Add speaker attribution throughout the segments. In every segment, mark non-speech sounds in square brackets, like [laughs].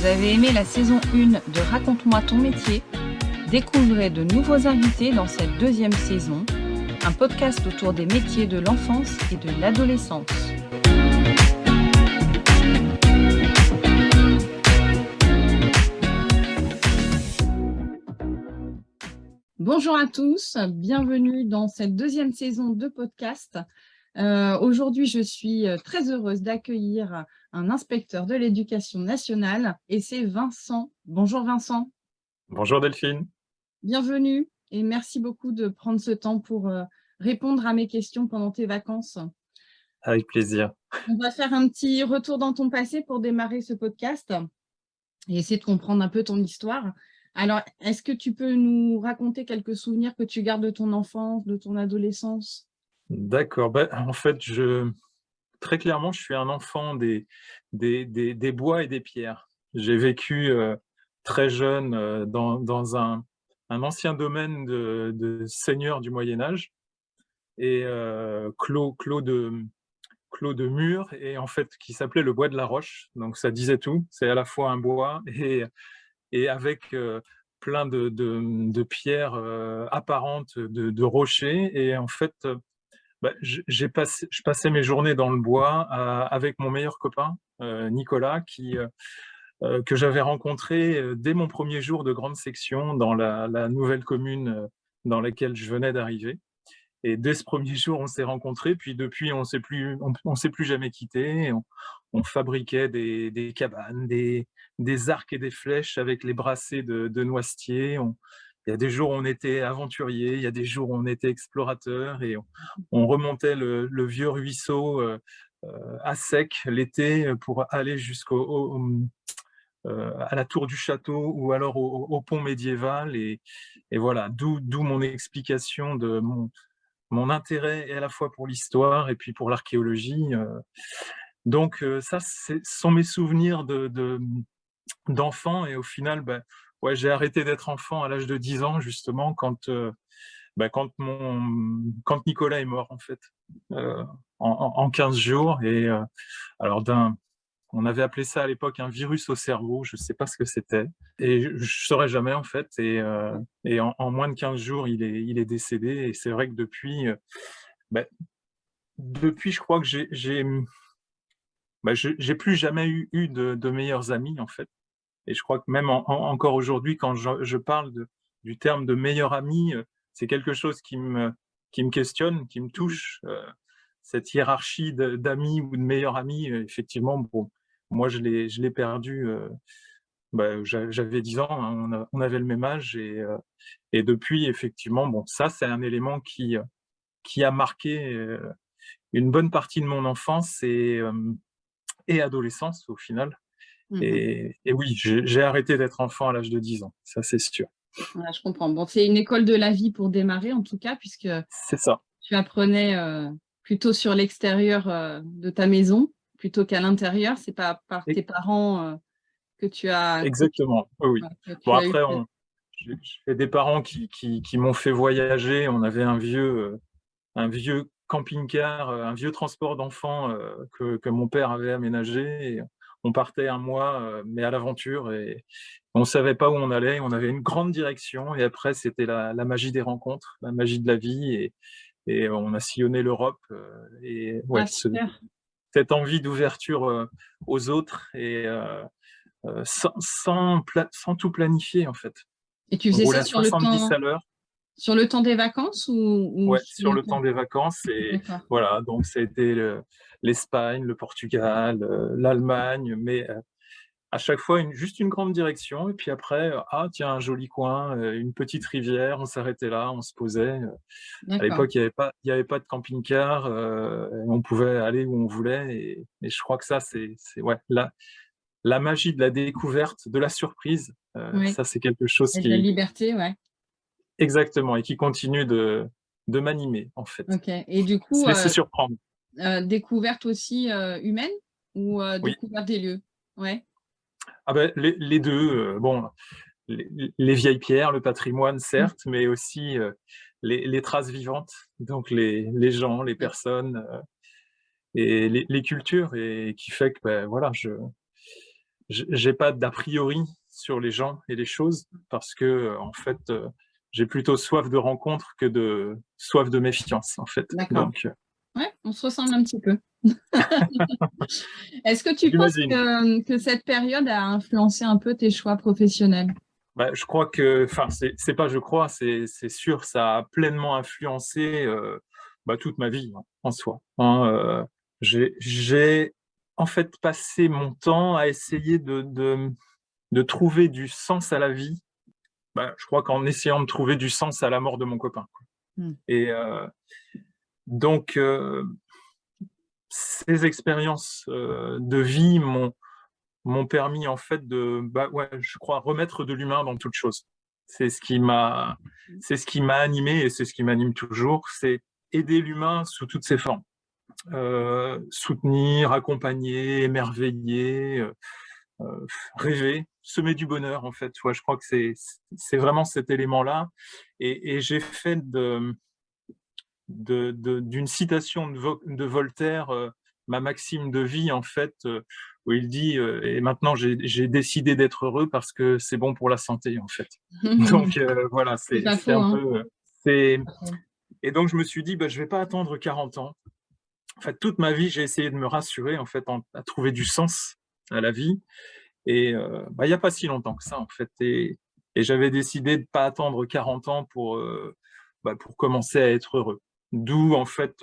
Speaker 1: Vous avez aimé la saison 1 de Raconte-moi ton métier? Découvrez de nouveaux invités dans cette deuxième saison, un podcast autour des métiers de l'enfance et de l'adolescence. Bonjour à tous, bienvenue dans cette deuxième saison de podcast. Euh, aujourd'hui, je suis euh, très heureuse d'accueillir un inspecteur de l'éducation nationale et c'est Vincent. Bonjour Vincent.
Speaker 2: Bonjour Delphine.
Speaker 1: Bienvenue et merci beaucoup de prendre ce temps pour euh, répondre à mes questions pendant tes vacances.
Speaker 2: Avec plaisir.
Speaker 1: On va faire un petit retour dans ton passé pour démarrer ce podcast et essayer de comprendre un peu ton histoire. Alors, est-ce que tu peux nous raconter quelques souvenirs que tu gardes de ton enfance, de ton adolescence?
Speaker 2: D'accord. Ben, en fait, je, très clairement, je suis un enfant des, des, des, bois et des pierres. J'ai vécu euh, très jeune euh, dans, dans un, un, ancien domaine de, de du Moyen-Âge et euh, clos, clos, de, clos de murs, et en fait, qui s'appelait le bois de la roche. Donc, ça disait tout. C'est à la fois un bois et, et avec plein de, de, de pierres apparentes, de, rochers. Et en fait, bah, passé, je passais mes journées dans le bois avec mon meilleur copain, euh, Nicolas, euh, euh, que j'avais rencontré dès mon premier jour de grande section dans la, nouvelle commune dans laquelle je venais d'arriver. Et dès ce premier jour, on s'est rencontrés, puis depuis, on on, s'est plus jamais quittés. On, fabriquait des, cabanes, des, arcs et des flèches avec les brassées de, de noisetiers. Il y a des jours où on était aventurier, il y a des jours où on était explorateur et on, remontait le, vieux ruisseau euh, euh, à sec l'été pour aller jusqu'au euh, à la tour du château ou alors au, pont médiéval et, voilà d'où mon explication de mon, mon intérêt à la fois pour l'histoire et puis pour l'archéologie. Donc ça, ce sont mes souvenirs d'enfant de, et au final, ben, ouais, j'ai arrêté d'être enfant à l'âge de 10 ans, justement, quand, euh, bah, quand, mon, quand Nicolas est mort, en fait, euh, en, en, 15 jours. Et euh, alors, on avait appelé ça à l'époque un virus au cerveau, je ne sais pas ce que c'était. Et je ne saurais jamais, en fait. Et, et en, moins de 15 jours, il est, il est décédé. Et c'est vrai que depuis, bah, depuis, je crois que j'ai... bah, plus jamais eu, eu de, de meilleurs amis, en fait. Et je crois que même encore aujourd'hui, quand je, parle du terme de meilleur ami, euh, c'est quelque chose qui me, qui me questionne, qui me touche. Euh, cette hiérarchie d'amis ou de meilleurs amis, euh, effectivement, bon, moi, je l'ai perdu. Bah, J'avais 10 ans, hein, on, avait le même âge. Et, et depuis, effectivement, bon, ça, c'est un élément qui, qui a marqué une bonne partie de mon enfance et, et adolescence, au final. Mmh et, oui, j'ai arrêté d'être enfant à l'âge de 10 ans, ça c'est sûr.
Speaker 1: je comprends. Bon, c'est une école de la vie pour démarrer en tout cas, puisque
Speaker 2: ça.
Speaker 1: tu apprenais euh, plutôt sur l'extérieur euh, de ta maison plutôt qu'à l'intérieur. C'est pas par tes parents euh, que tu as.
Speaker 2: Exactement. Oui. bon après, j'ai des parents qui, qui, qui m'ont fait voyager. On avait un vieux, un vieux camping-car, un vieux transport d'enfants que, que, mon père avait aménagé. Et on partait un mois, euh, mais à l'aventure, et on ne savait pas où on allait, on avait une grande direction, et après, c'était la, magie des rencontres, la magie de la vie, et, et on a sillonné l'Europe, euh, et ouais, ah, cette envie d'ouverture euh, aux autres, et sans, sans, sans, tout planifier, en fait.
Speaker 1: Et tu faisais ça sur le temps... à l'heure. Sur le temps des vacances ou,
Speaker 2: ou sur le temps des vacances. Et [laughs] voilà, donc ça a été l'Espagne, le, Portugal, euh, l'Allemagne, mais euh, à chaque fois une, juste une grande direction. Et puis après, euh, ah tiens, un joli coin, une petite rivière, on s'arrêtait là, on se posait. À l'époque, il n'y avait, pas, il avait pas de camping-car, on pouvait aller où on voulait. Et, et je crois que ça, c'est ouais, la, la magie de la découverte, de la surprise, ça c'est quelque chose
Speaker 1: et
Speaker 2: qui...
Speaker 1: la liberté, ouais.
Speaker 2: Exactement, et qui continue de, de m'animer, en fait.
Speaker 1: Ok, et du coup...
Speaker 2: Euh, surprendre.
Speaker 1: Euh, découverte aussi euh, humaine ou découverte des lieux? Ouais.
Speaker 2: ah ben, les, les deux, bon, les, vieilles pierres, le patrimoine, certes, mais aussi les, les, traces vivantes, donc les, les gens, les personnes et les, cultures, et qui fait que, ben, voilà, je, j'ai pas d'a priori sur les gens et les choses parce que en fait j'ai plutôt soif de rencontre que de soif de méfiance en fait.
Speaker 1: Donc ouais, on se ressemble un petit peu. [laughs] Est-ce que tu penses que, que, cette période a influencé un peu tes choix professionnels?
Speaker 2: Bah, je crois que, enfin, c'est pas je crois, c'est sûr, ça a pleinement influencé euh, bah, toute ma vie hein, en soi. Hein, euh, j'ai en fait passé mon temps à essayer de, de, de trouver du sens à la vie. Bah, je crois qu'en essayant de trouver du sens à la mort de mon copain. Mmh. Et euh, donc, ces expériences de vie m'ont permis en fait de, bah ouais, je crois, remettre de l'humain dans toute chose. C'est ce qui m'a, c'est ce qui m'a animé et c'est ce qui m'anime toujours, c'est aider l'humain sous toutes ses formes. Euh, soutenir, accompagner, émerveiller, euh, euh, rêver, semer du bonheur en fait. Ouais, je crois que c'est vraiment cet élément-là. Et, et j'ai fait de d'une de, citation de, Voltaire ma maxime de vie en fait où il dit euh, et maintenant j'ai décidé d'être heureux parce que c'est bon pour la santé en fait. [laughs] donc euh, voilà, c'est un hein. peu euh, et donc je me suis dit bah, je vais pas attendre 40 ans. En fait, toute ma vie, j'ai essayé de me rassurer en fait à trouver du sens à la vie et bah, il n'y a pas si longtemps que ça en fait et, et j'avais décidé de pas attendre 40 ans pour bah, pour commencer à être heureux. D'où en fait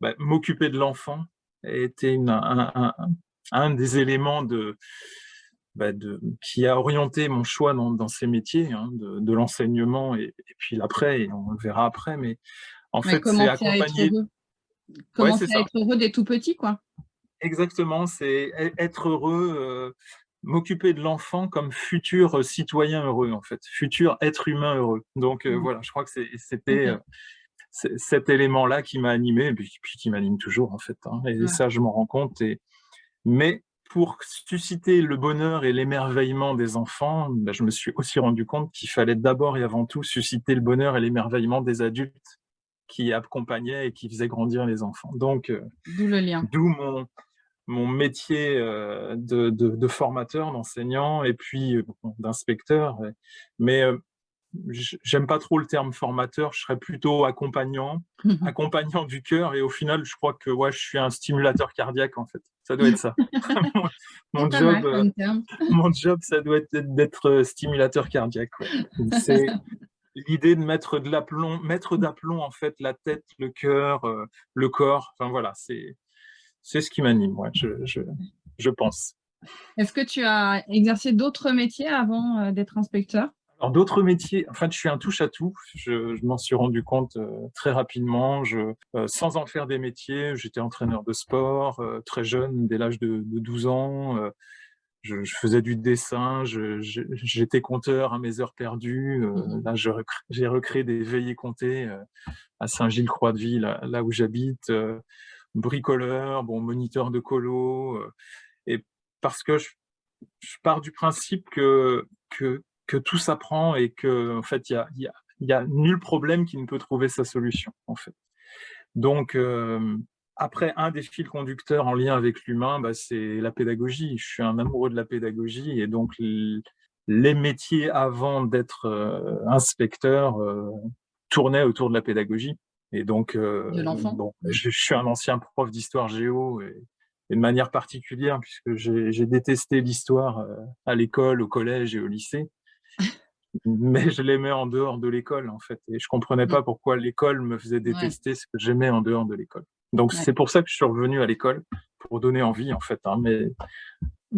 Speaker 2: bah, m'occuper de l'enfant était une, un, un des éléments de, bah, de, qui a orienté mon choix dans, dans ces métiers, hein, de, de l'enseignement et, puis l'après, et on le verra après. Mais en fait, c'est accompagner.
Speaker 1: Comment ouais, être heureux des tout petits, quoi.
Speaker 2: Exactement, c'est e-, être heureux, euh, m'occuper de l'enfant comme futur citoyen heureux, en fait, futur être humain heureux. Donc euh, mmh. voilà, je crois que c'était euh, cet élément-là qui m'a animé, et puis, qui m'anime toujours, en fait. Hein, et ça, je m'en rends compte. Et, mais pour susciter le bonheur et l'émerveillement des enfants, ben, je me suis aussi rendu compte qu'il fallait d'abord et avant tout susciter le bonheur et l'émerveillement des adultes qui accompagnaient et qui faisaient grandir les enfants. Donc,
Speaker 1: euh, d'où le lien.
Speaker 2: D'où mon, mon métier euh, de, de, de formateur, d'enseignant et puis euh, d'inspecteur. Mais j'aime pas trop le terme formateur, je serais plutôt accompagnant, [laughs] accompagnant du cœur, et au final, je crois que ouais, je suis un stimulateur cardiaque, en fait. Ça doit être ça. [laughs] mon, job, euh, [laughs] mon job, ça doit être d'être euh, stimulateur cardiaque. C'est l'idée de mettre de l'aplomb, mettre d'aplomb, en fait, la tête, le cœur, euh, le corps, enfin voilà, c'est ce qui m'anime, ouais, je, je, je pense.
Speaker 1: Est-ce que tu as exercé d'autres métiers avant d'être inspecteur?
Speaker 2: Alors d'autres métiers, en fait, je suis un touche-à-tout. Je, m'en suis rendu compte euh, très rapidement. Je, euh, sans en faire des métiers, j'étais entraîneur de sport euh, très jeune, dès l'âge de, 12 ans. Je, faisais du dessin, j'étais compteur à mes heures perdues. Mmh là, j'ai recréé des veillées comptées à Saint-Gilles-Croix-de-Vie, là, là, où j'habite. Bricoleur, bon, moniteur de colo. et parce que je, je pars du principe que, que que tout s'apprend et que en fait il y a, y, a, y a, nul problème qui ne peut trouver sa solution en fait. Donc euh, après un des fils conducteurs en lien avec l'humain, bah, c'est la pédagogie. Je suis un amoureux de la pédagogie et donc les métiers avant d'être euh, inspecteur euh, tournaient autour de la pédagogie. Et donc, euh, bon, je, je, suis un ancien prof d'histoire géo et, et, de manière particulière puisque j'ai détesté l'histoire à l'école, au collège et au lycée [laughs] mais je l'aimais en dehors de l'école, en fait. Et je comprenais pas pourquoi l'école me faisait détester ce que j'aimais en dehors de l'école. Donc, c'est pour ça que je suis revenu à l'école, pour donner envie, en fait. Hein, mais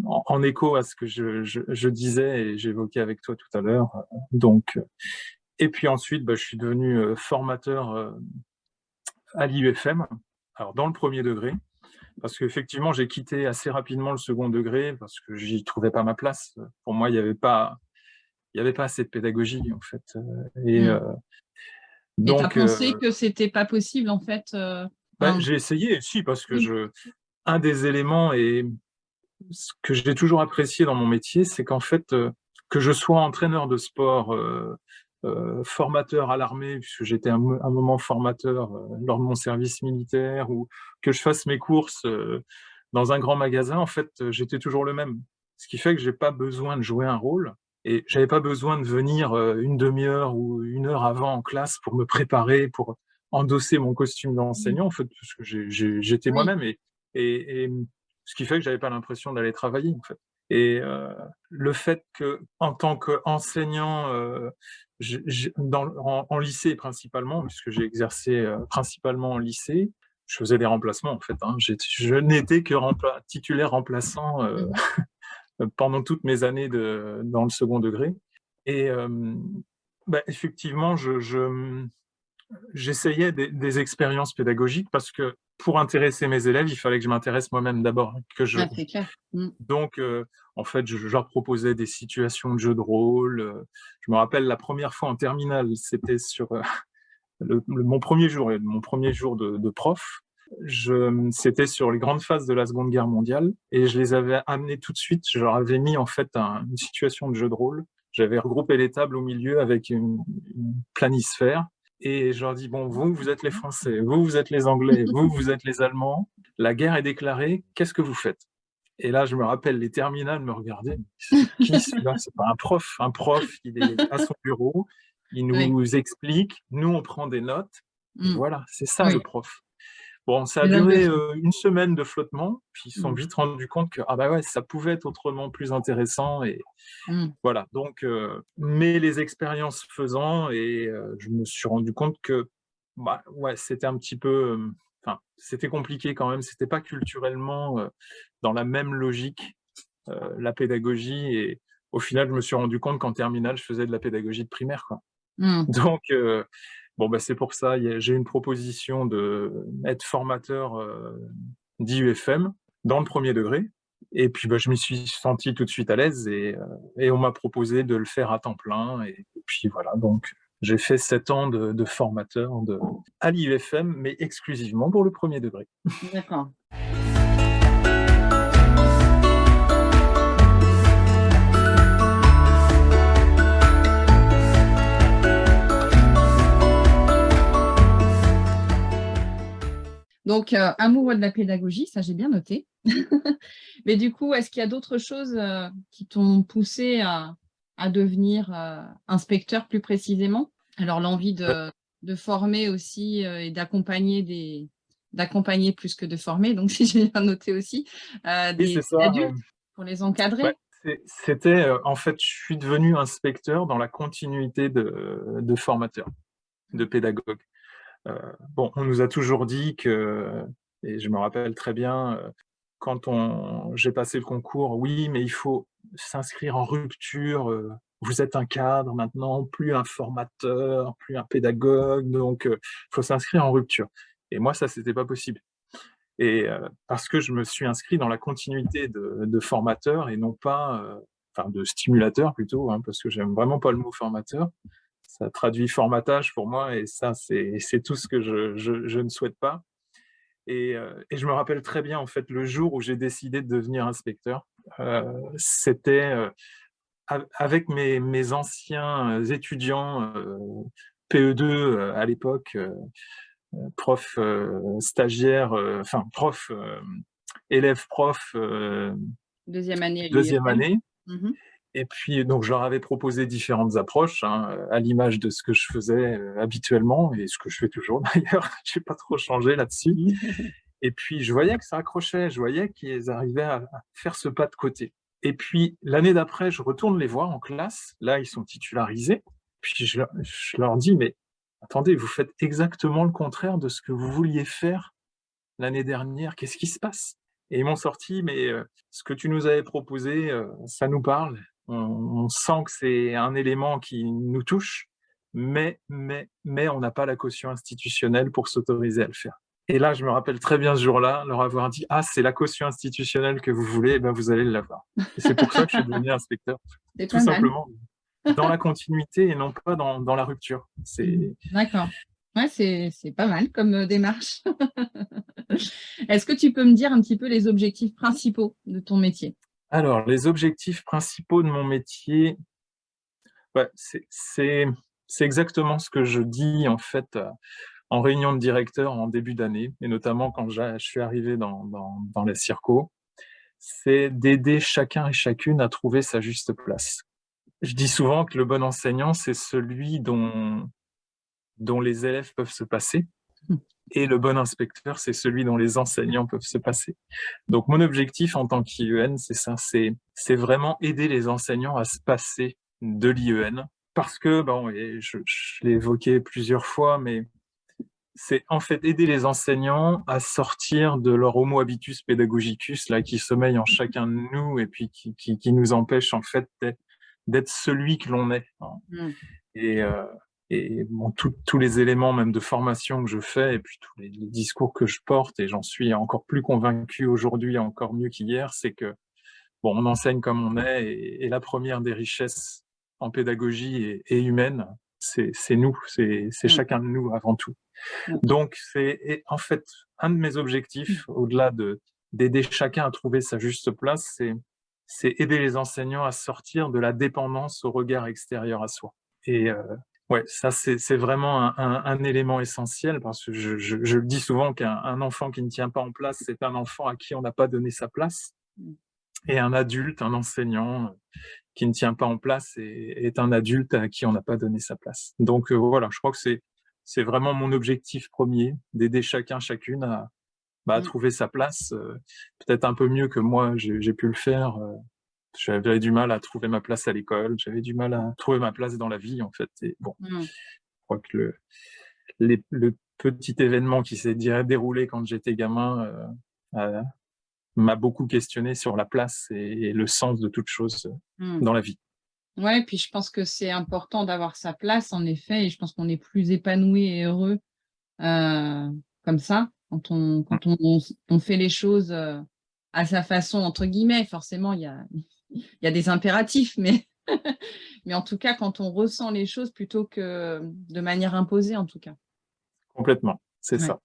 Speaker 2: en, écho à ce que je, je, je disais et j'évoquais avec toi tout à l'heure. Donc, et puis ensuite, bah, je suis devenu euh, formateur euh, à l'IUFM, alors dans le premier degré, parce qu'effectivement, j'ai quitté assez rapidement le second degré parce que j'y trouvais pas ma place. Pour moi, il n'y avait pas il avait pas assez de pédagogie, en fait. Euh, et, mmh.
Speaker 1: euh, donc, as pensé euh, que c'était pas possible, en fait
Speaker 2: bah, J'ai essayé, si, parce que je, un des éléments et ce que j'ai toujours apprécié dans mon métier, c'est qu'en fait, que je sois entraîneur de sport, formateur à l'armée, puisque j'étais un, moment formateur lors de mon service militaire, ou que je fasse mes courses dans un grand magasin, en fait, j'étais toujours le même. ce qui fait que j'ai pas besoin de jouer un rôle et j'avais pas besoin de venir une demi-heure ou une heure avant en classe pour me préparer, pour endosser mon costume d'enseignant, en fait, parce que j'étais moi-même et, et, ce qui fait que j'avais pas l'impression d'aller travailler, en fait. Et le fait que, en tant qu'enseignant, euh, en, en, lycée principalement, puisque j'ai exercé principalement en lycée, je faisais des remplacements en fait. Hein. Je n'étais que titulaire remplaçant mmh [laughs] pendant toutes mes années de, dans le second degré. Et bah, effectivement, je, des, expériences pédagogiques parce que pour intéresser mes élèves, il fallait que je m'intéresse moi-même d'abord. que je...
Speaker 1: Ah, clair.
Speaker 2: Mmh. Donc, en fait, je, leur proposais des situations de jeu de rôle. Je me rappelle la première fois en terminale, c'était sur le, mon premier jour, mon premier jour de, de prof c'était sur les grandes phases de la Seconde Guerre mondiale et je les avais amenés tout de suite. Je leur avais mis en fait une situation de jeu de rôle. J'avais regroupé les tables au milieu avec une, planisphère et je leur dis bon, vous, vous êtes les Français, vous, vous êtes les Anglais, vous, [laughs] vous êtes les Allemands. La guerre est déclarée. Qu'est-ce que vous faites? Et là, je me rappelle, les terminales me regardaient. [laughs] Qui celui-là? C'est pas un prof. Un prof, il est [laughs] à son bureau, il nous explique. Nous, on prend des notes. Mm. Voilà, c'est ça le prof. Bon, ça a duré une semaine de flottement, puis ils se sont mmh. vite rendus compte que ah bah ouais, ça pouvait être autrement plus intéressant. Et mmh. voilà, donc, mais les expériences faisant, et je me suis rendu compte que bah, ouais, c'était un petit peu, enfin, c'était compliqué quand même, c'était pas culturellement dans la même logique, la pédagogie, et au final, je me suis rendu compte qu'en terminale, je faisais de la pédagogie de primaire. Quoi. Mmh. Donc, Bon, bah, c'est pour ça, j'ai une proposition d'être formateur euh, d'IUFM dans le premier degré. Et puis, bah, je m'y suis senti tout de suite à l'aise et, euh, on m'a proposé de le faire à temps plein. Et, puis voilà, donc j'ai fait sept ans de, formateur à l'IUFM, mais exclusivement pour le premier degré.
Speaker 1: D'accord. Donc, euh, amoureux de la pédagogie, ça j'ai bien noté. [laughs] Mais du coup, est-ce qu'il y a d'autres choses euh, qui t'ont poussé à, devenir euh, inspecteur plus précisément? Alors, l'envie de, former aussi et d'accompagner des d'accompagner plus que de former, donc [laughs] si j'ai bien noté aussi, des, adultes pour les encadrer.
Speaker 2: C'était, en fait, je suis devenu inspecteur dans la continuité de, de formateur, de pédagogue. Euh, bon, on nous a toujours dit que, et je me rappelle très bien, euh, quand j'ai passé le concours, oui, mais il faut s'inscrire en rupture, euh, vous êtes un cadre maintenant, plus un formateur, plus un pédagogue, donc il faut s'inscrire en rupture. Et moi, ça, c'était pas possible. Et parce que je me suis inscrit dans la continuité de, formateur et non pas, enfin de stimulateur plutôt, hein, parce que j'aime vraiment pas le mot formateur ça traduit formatage pour moi et ça, c'est tout ce que je, je, ne souhaite pas. Et, euh, et, je me rappelle très bien, en fait, le jour où j'ai décidé de devenir inspecteur, euh, c'était euh, avec mes, mes, anciens étudiants PE2 à l'époque, prof stagiaire, enfin prof, élève prof
Speaker 1: deuxième année.
Speaker 2: Deuxième année. Mmh et puis, donc, je leur avais proposé différentes approches, hein, à l'image de ce que je faisais euh, habituellement, et ce que je fais toujours [laughs] d'ailleurs. je n'ai pas trop changé là-dessus. et puis, je voyais que ça accrochait, je voyais qu'ils arrivaient à faire ce pas de côté. Et puis, l'année d'après, je retourne les voir en classe. Là, ils sont titularisés. Puis, je, leur dis, mais attendez, vous faites exactement le contraire de ce que vous vouliez faire l'année dernière. Qu'est-ce qui se passe? Et ils m'ont sorti, mais euh, ce que tu nous avais proposé, euh, ça nous parle on, sent que c'est un élément qui nous touche, mais, mais, mais on n'a pas la caution institutionnelle pour s'autoriser à le faire. Et là, je me rappelle très bien ce jour-là, leur avoir dit « Ah, c'est la caution institutionnelle que vous voulez, eh ben vous allez l'avoir. » C'est pour ça que je suis devenu inspecteur, [laughs] tout simplement, dans la continuité et non pas dans, dans la rupture.
Speaker 1: D'accord. Ouais, c'est pas mal comme euh, démarche. [laughs] Est-ce que tu peux me dire un petit peu les objectifs principaux de ton métier?
Speaker 2: Alors, les objectifs principaux de mon métier, c'est exactement ce que je dis en fait euh, en réunion de directeur en début d'année, et notamment quand je suis arrivé dans, dans, les circos. c'est d'aider chacun et chacune à trouver sa juste place. Je dis souvent que le bon enseignant, c'est celui dont, dont les élèves peuvent se passer, et le bon inspecteur, c'est celui dont les enseignants peuvent se passer. Donc mon objectif en tant qu'IEN, c'est ça, c'est vraiment aider les enseignants à se passer de l'IEN, parce que, bon, et je, je l'ai évoqué plusieurs fois, mais c'est en fait aider les enseignants à sortir de leur homo habitus pedagogicus là, qui sommeille en chacun de nous et puis qui, qui, qui nous empêche en fait d'être celui que l'on est. Hein. Et, euh, et bon, tous les éléments même de formation que je fais et puis tous les, discours que je porte, et j'en suis encore plus convaincu aujourd'hui, encore mieux qu'hier, c'est que bon, on enseigne comme on est et, et, la première des richesses en pédagogie est humaine, c'est nous, c'est mmh. chacun de nous avant tout. Mmh. Donc, c'est en fait un de mes objectifs, mmh. au-delà d'aider chacun à trouver sa juste place, c'est aider les enseignants à sortir de la dépendance au regard extérieur à soi. Et euh, ouais, ça c'est vraiment un, élément essentiel parce que je, je le dis souvent qu'un enfant qui ne tient pas en place, c'est un enfant à qui on n'a pas donné sa place. Et un adulte, un enseignant, qui ne tient pas en place et est un adulte à qui on n'a pas donné sa place. Donc euh, voilà, je crois que c'est c'est vraiment mon objectif premier, d'aider chacun, chacune à, bah, mmh. trouver sa place, euh, peut-être un peu mieux que moi j'ai pu le faire. Euh, j'avais du mal à trouver ma place à l'école, j'avais du mal à trouver ma place dans la vie en fait. Et bon, mmh. je crois que le, le petit événement qui s'est déroulé quand j'étais gamin m'a beaucoup questionné sur la place et, le sens de toute chose mmh. dans la vie.
Speaker 1: Ouais, puis je pense que c'est important d'avoir sa place, en effet, et je pense qu'on est plus épanoui et heureux euh, comme ça, quand, on, quand on, on, fait les choses euh, à sa façon, entre guillemets. Forcément, il y a, y a des impératifs, mais, [laughs] mais en tout cas, quand on ressent les choses plutôt que de manière imposée, en tout cas.
Speaker 2: Complètement, c'est ça.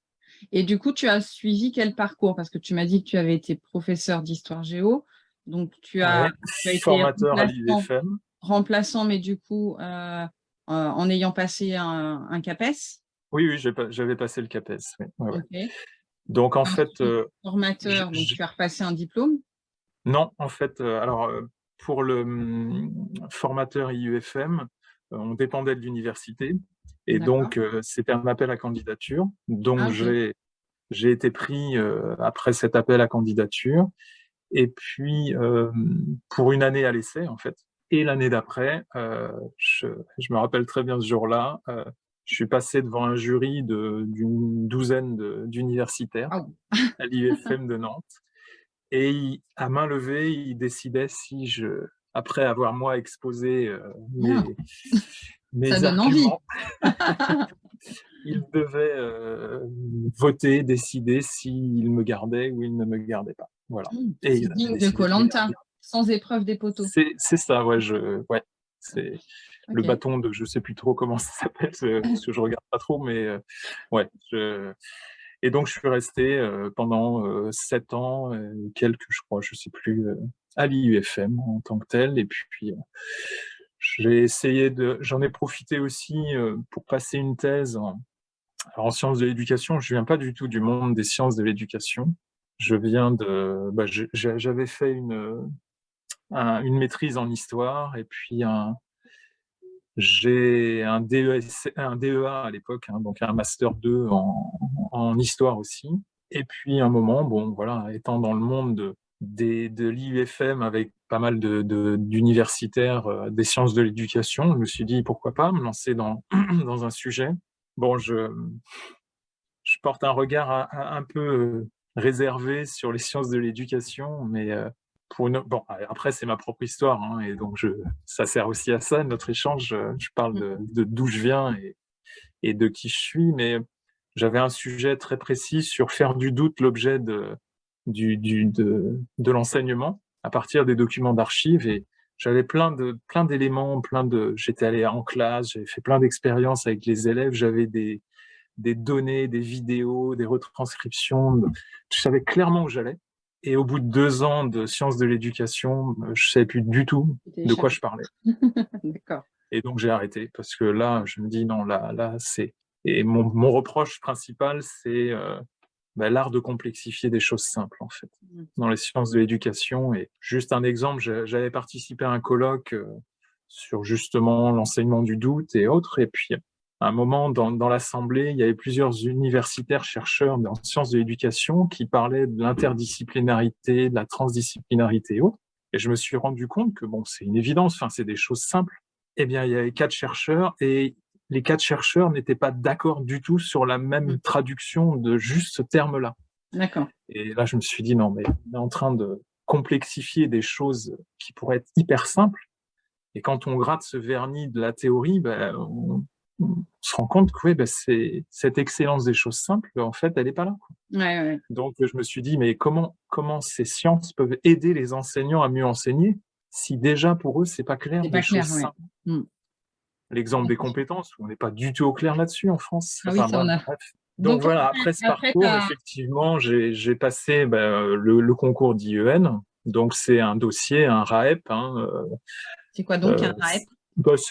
Speaker 1: Et du coup, tu as suivi quel parcours? Parce que tu m'as dit que tu avais été professeur d'histoire géo. Donc, tu as,
Speaker 2: été formateur à l'IFM.
Speaker 1: Remplaçant, mais du coup, euh, euh, en ayant passé un, CAPES
Speaker 2: Oui, oui, j'avais passé le CAPES. Donc, en fait… Euh,
Speaker 1: formateur, donc tu as repassé un diplôme
Speaker 2: Non, en fait, alors, pour le hum, formateur IUFM, on dépendait de l'université. Et donc, c'était un appel à candidature. Donc, ah, j'ai été pris après cet appel à candidature. Et puis, pour une année à l'essai, en fait. Et l'année d'après, je, me rappelle très bien ce jour-là, je suis passé devant un jury d'une douzaine d'universitaires à l'IFM de Nantes. Et à main levée, ils décidaient si je, après avoir moi exposé mes, ah. [laughs]
Speaker 1: Mais Ça donne envie. [laughs]
Speaker 2: il devait euh, voter, décider s'il me gardait ou il ne me gardait pas. Voilà.
Speaker 1: Mmh, Et digne de Colanta, sans épreuve des poteaux.
Speaker 2: C'est ça, ouais. Je, ouais c'est le bâton de, je sais plus trop comment ça s'appelle, [laughs] parce que je regarde pas trop, mais euh, ouais. Je... Et donc je suis resté euh, pendant sept ans, quelques, je crois, je sais plus, à l'IUFM en tant que tel. Et puis j'ai essayé de, j'en ai profité aussi euh, pour passer une thèse en, sciences de l'éducation. Je viens pas du tout du monde des sciences de l'éducation. Je viens de, bah, j'avais fait une, une maîtrise en histoire et puis un, j'ai un, DEA, un DEA à l'époque, hein, donc un master 2 en, histoire aussi. Et puis un moment, bon voilà, étant dans le monde de, de l'IUFM avec pas mal d'universitaires de, euh, des sciences de l'éducation. Je me suis dit, pourquoi pas me lancer dans, [clears throat] dans un sujet. Bon, je, je porte un regard un, peu euh, réservé sur les sciences de l'éducation, mais euh, pour une, bon, après, c'est ma propre histoire, hein, et donc je, ça sert aussi à ça, notre échange. Je parle de d'où je viens et, et de qui je suis, mais j'avais un sujet très précis sur faire du doute l'objet de, du, du, de, de l'enseignement à partir des documents d'archives et j'avais plein de plein d'éléments, plein de j'étais allé en classe, j'avais fait plein d'expériences avec les élèves, j'avais des des données, des vidéos, des retranscriptions, je savais clairement où j'allais. Et au bout de deux ans de sciences de l'éducation, je savais plus du tout de quoi je parlais. [laughs]
Speaker 1: D'accord.
Speaker 2: Et donc j'ai arrêté parce que là, je me dis non, là, là, c'est et mon, mon reproche principal, c'est euh, bah, l'art de complexifier des choses simples, en fait,
Speaker 1: Mmh.
Speaker 2: dans les sciences de l'éducation. Et juste un exemple, j'avais participé à un colloque euh, sur justement l'enseignement du doute et autres. Et puis, à un moment, dans, dans l'Assemblée, il y avait plusieurs universitaires chercheurs en sciences de l'éducation qui parlaient de l'interdisciplinarité, de la transdisciplinarité et autres. Et je me suis rendu compte que, bon, c'est une évidence, enfin, c'est des choses simples. Eh bien, il y avait quatre chercheurs et les quatre chercheurs n'étaient pas d'accord du tout sur la même
Speaker 1: Mmh.
Speaker 2: traduction de juste ce terme-là.
Speaker 1: D'accord.
Speaker 2: Et là, je me suis dit, non, mais on est en train de complexifier des choses qui pourraient être hyper simples. Et quand on gratte ce vernis de la théorie, ben, on, on se rend compte que oui, ben, c'est cette excellence des choses simples, en fait, elle n'est pas là. quoi.
Speaker 1: Ouais, ouais.
Speaker 2: Donc, je me suis dit, mais comment, comment ces sciences peuvent aider les enseignants à mieux enseigner si déjà pour eux, c'est pas clair des choses
Speaker 1: ouais.
Speaker 2: simples?
Speaker 1: Mm.
Speaker 2: L'exemple des compétences, on n'est pas du tout au clair là-dessus en France.
Speaker 1: Ah oui, ça, on a-.
Speaker 2: Donc, voilà, après ce
Speaker 1: après,
Speaker 2: parcours, effectivement, j'ai passé ben, le, le concours d'IEN. Donc, c'est un dossier, un RAEP. Hein, euh,
Speaker 1: C'est quoi donc
Speaker 2: euh,
Speaker 1: un RAEP?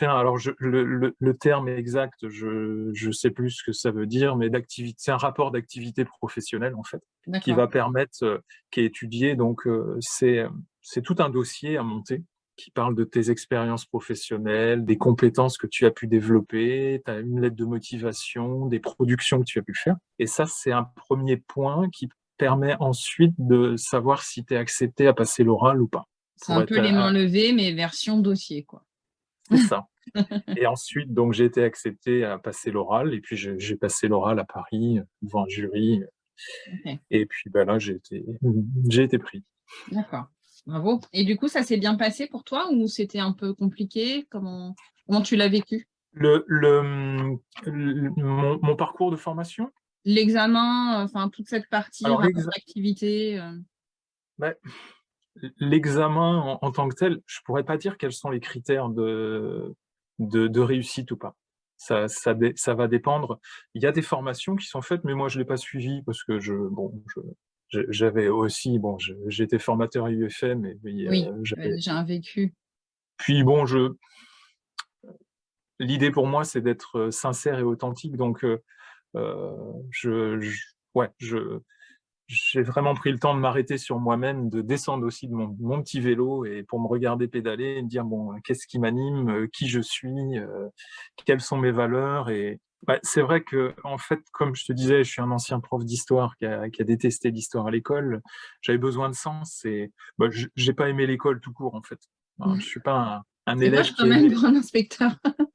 Speaker 2: Alors je- le, le- le terme exact, je je sais plus ce que ça veut dire, mais d'activité, c'est un rapport d'activité professionnelle en fait, qui va permettre, euh, qui est étudié. Donc euh, c'est c'est tout un dossier à monter qui parle de tes expériences professionnelles, des compétences que tu as pu développer, tu as une lettre de motivation, des productions que tu as pu faire. Et ça, c'est un premier point qui permet ensuite de savoir si tu es accepté à passer l'oral ou pas.
Speaker 1: C'est un peu mains levées, mais version dossier, quoi.
Speaker 2: C'est ça. Et ensuite, donc, j'ai été accepté à passer l'oral, et puis j'ai passé l'oral à Paris, devant un jury, et puis ben là, j'ai été, été pris.
Speaker 1: D'accord. Bravo. Et du coup, ça s'est bien passé pour toi ou c'était un peu compliqué? Comment, comment tu l'as vécu?
Speaker 2: Le, le, le- mon, mon parcours de formation,
Speaker 1: L'examen, euh, enfin toute cette partie d'activité. euh,
Speaker 2: ben, l'examen en, en tant que tel, je pourrais pas dire quels sont les critères de, de, de réussite ou pas. Ça, ça, ça va dépendre. Il y a des formations qui sont faites, mais moi je l'ai pas suivi parce que je, bon, je, j'avais aussi, bon, j'étais formateur à UFM, et
Speaker 1: Oui,
Speaker 2: euh,
Speaker 1: tu
Speaker 2: j'avais-
Speaker 1: avais déjà un vécu.
Speaker 2: Puis bon, je l'idée pour moi, c'est d'être euh, sincère et authentique. Donc, euh, euh, je, je- ouais, je j'ai vraiment pris le temps de m'arrêter sur moi-même, de descendre aussi de mon, mon petit vélo et pour me regarder pédaler et me dire bon, qu'est-ce qui m'anime, euh, qui je suis, euh, quelles sont mes valeurs. Et bah, c'est vrai que en fait, comme je te disais, je suis un ancien prof d'histoire qui a, qui a détesté l'histoire à l'école. J'avais besoin de sens et bah, je- j'ai pas aimé l'école tout court en fait. Enfin,
Speaker 1: Mm.
Speaker 2: Je suis pas un, un élève
Speaker 1: moche
Speaker 2: qui
Speaker 1: quand même,
Speaker 2: aimait-
Speaker 1: grand inspecteur.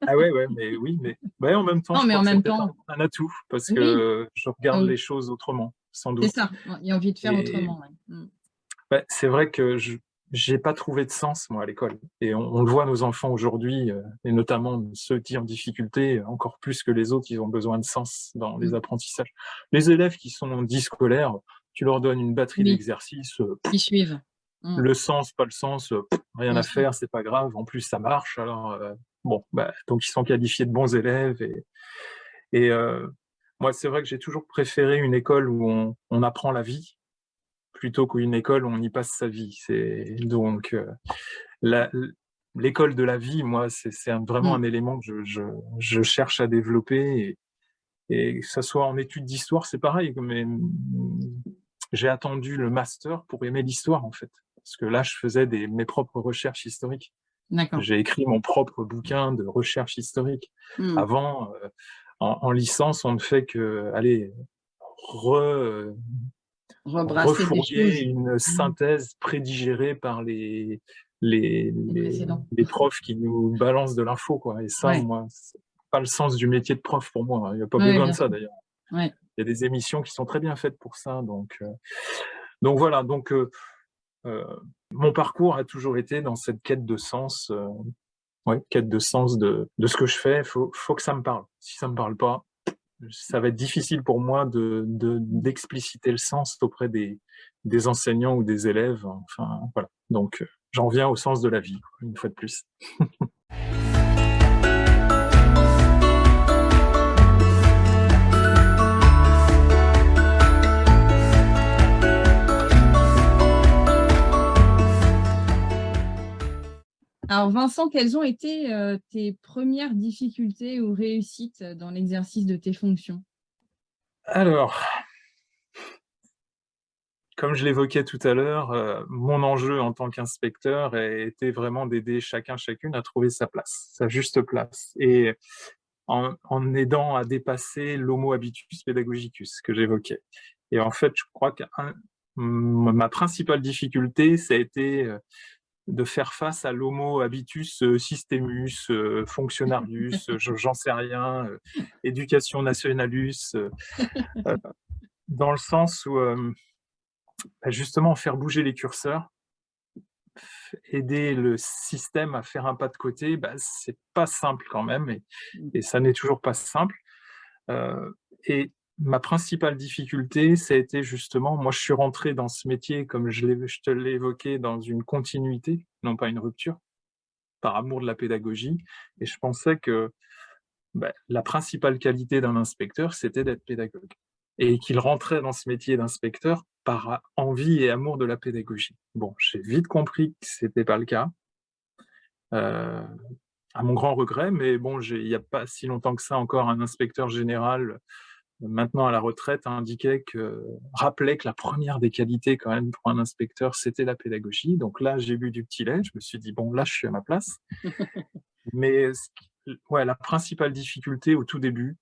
Speaker 2: ah ouais, ouais, mais oui, mais ouais, en même temps,
Speaker 1: Non,
Speaker 2: je
Speaker 1: mais en même temps-
Speaker 2: un, un atout parce
Speaker 1: Oui.
Speaker 2: que je regarde
Speaker 1: Oui.
Speaker 2: les choses autrement, sans
Speaker 1: C'est ça. Il y a envie de faire
Speaker 2: Et-
Speaker 1: autrement. ouais. Mm.
Speaker 2: C'est vrai que je j'ai pas trouvé de sens moi à l'école et on, on le voit nos enfants aujourd'hui euh, et notamment ceux qui ont difficulté encore plus que les autres ils ont besoin de sens dans les
Speaker 1: Mm.
Speaker 2: apprentissages les élèves qui sont dits scolaires tu leur donnes une batterie
Speaker 1: Oui.
Speaker 2: d'exercices euh,
Speaker 1: Qui suivent. Mm.
Speaker 2: le sens pas le sens euh, rien à faire c'est pas grave en plus ça marche alors euh, bon bah donc ils sont qualifiés de bons élèves et et euh, moi c'est vrai que j'ai toujours préféré une école où on, on apprend la vie plutôt qu'une école où on y passe sa vie. C'est donc euh, l'école de la vie, moi, c'est vraiment
Speaker 1: Mm.
Speaker 2: un élément que je, je, je cherche à développer. Et, et que ça soit en études d'histoire, c'est pareil. Mais j'ai attendu le master pour aimer l'histoire, en fait. Parce que là, je faisais des, mes propres recherches historiques. J'ai écrit mon propre bouquin de recherche historique.
Speaker 1: Mm.
Speaker 2: Avant, euh, en, en licence, on ne fait que, allez, re, refourguer une synthèse prédigérée par les, les, les,
Speaker 1: précédents.
Speaker 2: les profs qui nous balancent de l'info. Et ça,
Speaker 1: Ouais.
Speaker 2: moi, c'est pas le sens du métier de prof pour moi. Il n'y a pas
Speaker 1: Ouais,
Speaker 2: besoin de ça d'ailleurs.
Speaker 1: Ouais.
Speaker 2: Il y a des émissions qui sont très bien faites pour ça. Donc, euh, donc voilà, donc euh, euh, mon parcours a toujours été dans cette quête de sens, ouais, quête de sens de, de ce que je fais. Il faut, faut que ça me parle. Si ça me parle pas, ça va être difficile pour moi de de- d'expliciter le sens auprès des, des enseignants ou des élèves. Enfin, voilà. Donc, euh, j'en viens au sens de la vie, une fois de plus. [laughs]
Speaker 1: Alors Vincent, quelles ont été euh, tes premières difficultés ou réussites dans l'exercice de tes fonctions?
Speaker 2: Alors, comme je l'évoquais tout à l'heure, euh, mon enjeu en tant qu'inspecteur était vraiment d'aider chacun, chacune à trouver sa place, sa juste place. Et en, aidant à dépasser l'homo habitus pédagogicus que j'évoquais. Et en fait, je crois que ma principale difficulté, ça a été euh, de faire face à l'homo habitus euh, systemus, fonctionnarius, j'en sais rien, éducation nationalus, dans le sens où bah, justement faire bouger les curseurs, aider le système à faire un pas de côté, bah, c'est pas simple quand même, et, mmh. ça n'est toujours pas simple. Euh, et ma principale difficulté, ça a été justement, moi je suis rentré dans ce métier, comme je, te l'ai évoqué, dans une continuité, non pas une rupture, par amour de la pédagogie, et je pensais que bah, la principale qualité d'un inspecteur, c'était d'être pédagogue. Et qu'il rentrait dans ce métier d'inspecteur par envie et amour de la pédagogie. Bon, j'ai vite compris que ce n'était pas le cas, euh, à mon grand regret, mais bon, il n'y a pas si longtemps que ça encore, un inspecteur général, maintenant à la retraite, indiquait que, rappelait que la première des qualités quand même pour un inspecteur, c'était la pédagogie. Donc là, j'ai bu du petit lait, je me suis dit, bon, là, je suis à ma place. [laughs] mais ouais, la principale difficulté au tout début,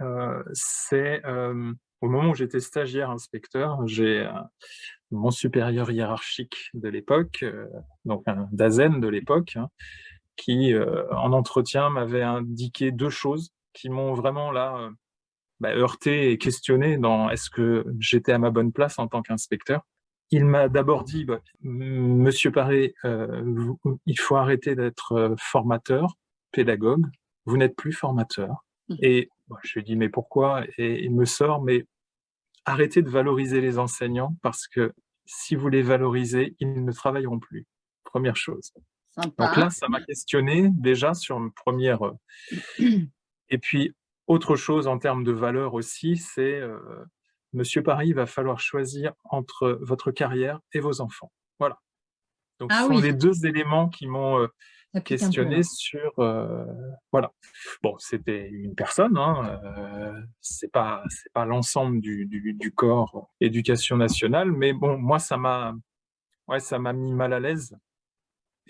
Speaker 2: euh, c'est euh, au moment où j'étais stagiaire inspecteur, j'ai euh, mon supérieur hiérarchique de l'époque, donc un DAZEN de l'époque, hein, qui en entretien m'avait indiqué deux choses qui m'ont vraiment là bah, heurté et questionné dans est-ce que j'étais à ma bonne place en tant qu'inspecteur. Il m'a d'abord dit, bah, Monsieur Paré, il faut arrêter d'être formateur, pédagogue, vous n'êtes plus formateur. Mmh. Et je lui dis, mais pourquoi? Et il me sort, mais arrêtez de valoriser les enseignants parce que si vous les valorisez, ils ne travailleront plus. Première chose. Donc là, ça m'a questionné déjà sur une première... Euh, [clears throat] et puis, autre chose en termes de valeur aussi, c'est euh, Monsieur Paris, il va falloir choisir entre votre carrière et vos enfants. Voilà. Donc, ah ce sont les deux éléments qui m'ont euh, questionner sur... Euh, voilà. Bon, c'était une personne, hein, euh, c'est pas, pas l'ensemble du, du, corps éducation nationale, mais bon, moi, ça m'a ouais, ça m'a mis mal à l'aise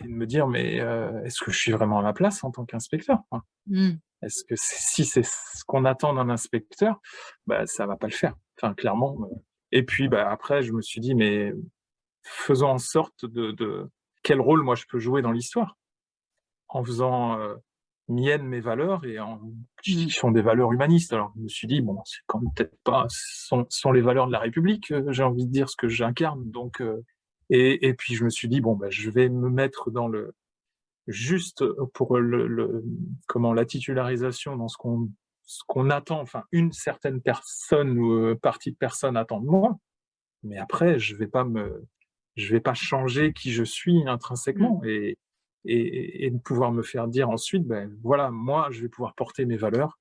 Speaker 2: et de me dire, mais euh, est-ce que je suis vraiment à ma place en tant qu'inspecteur mmh. Est-ce que si c'est ce qu'on attend d'un inspecteur, bah, ça va pas le faire, enfin, clairement. Et puis, bah, après, je me suis dit, mais faisons en sorte de, de quel rôle moi je peux jouer dans l'histoire? En faisant euh, mienne mes valeurs et en qui mmh. sont des valeurs humanistes. Alors je me suis dit, bon, c'est quand même peut-être pas, ce sont, les valeurs de la République, euh, j'ai envie de dire ce que j'incarne. Donc, euh, et, et, puis je me suis dit, bon, ben, je vais me mettre dans le juste pour le, le comment la titularisation dans ce qu'on ce qu'on attend, enfin une certaine personne ou partie de personnes attend de moi, mais après je vais pas me je vais pas changer qui je suis intrinsèquement mmh. et et, de pouvoir me faire dire ensuite, ben voilà, moi, je vais pouvoir porter mes valeurs,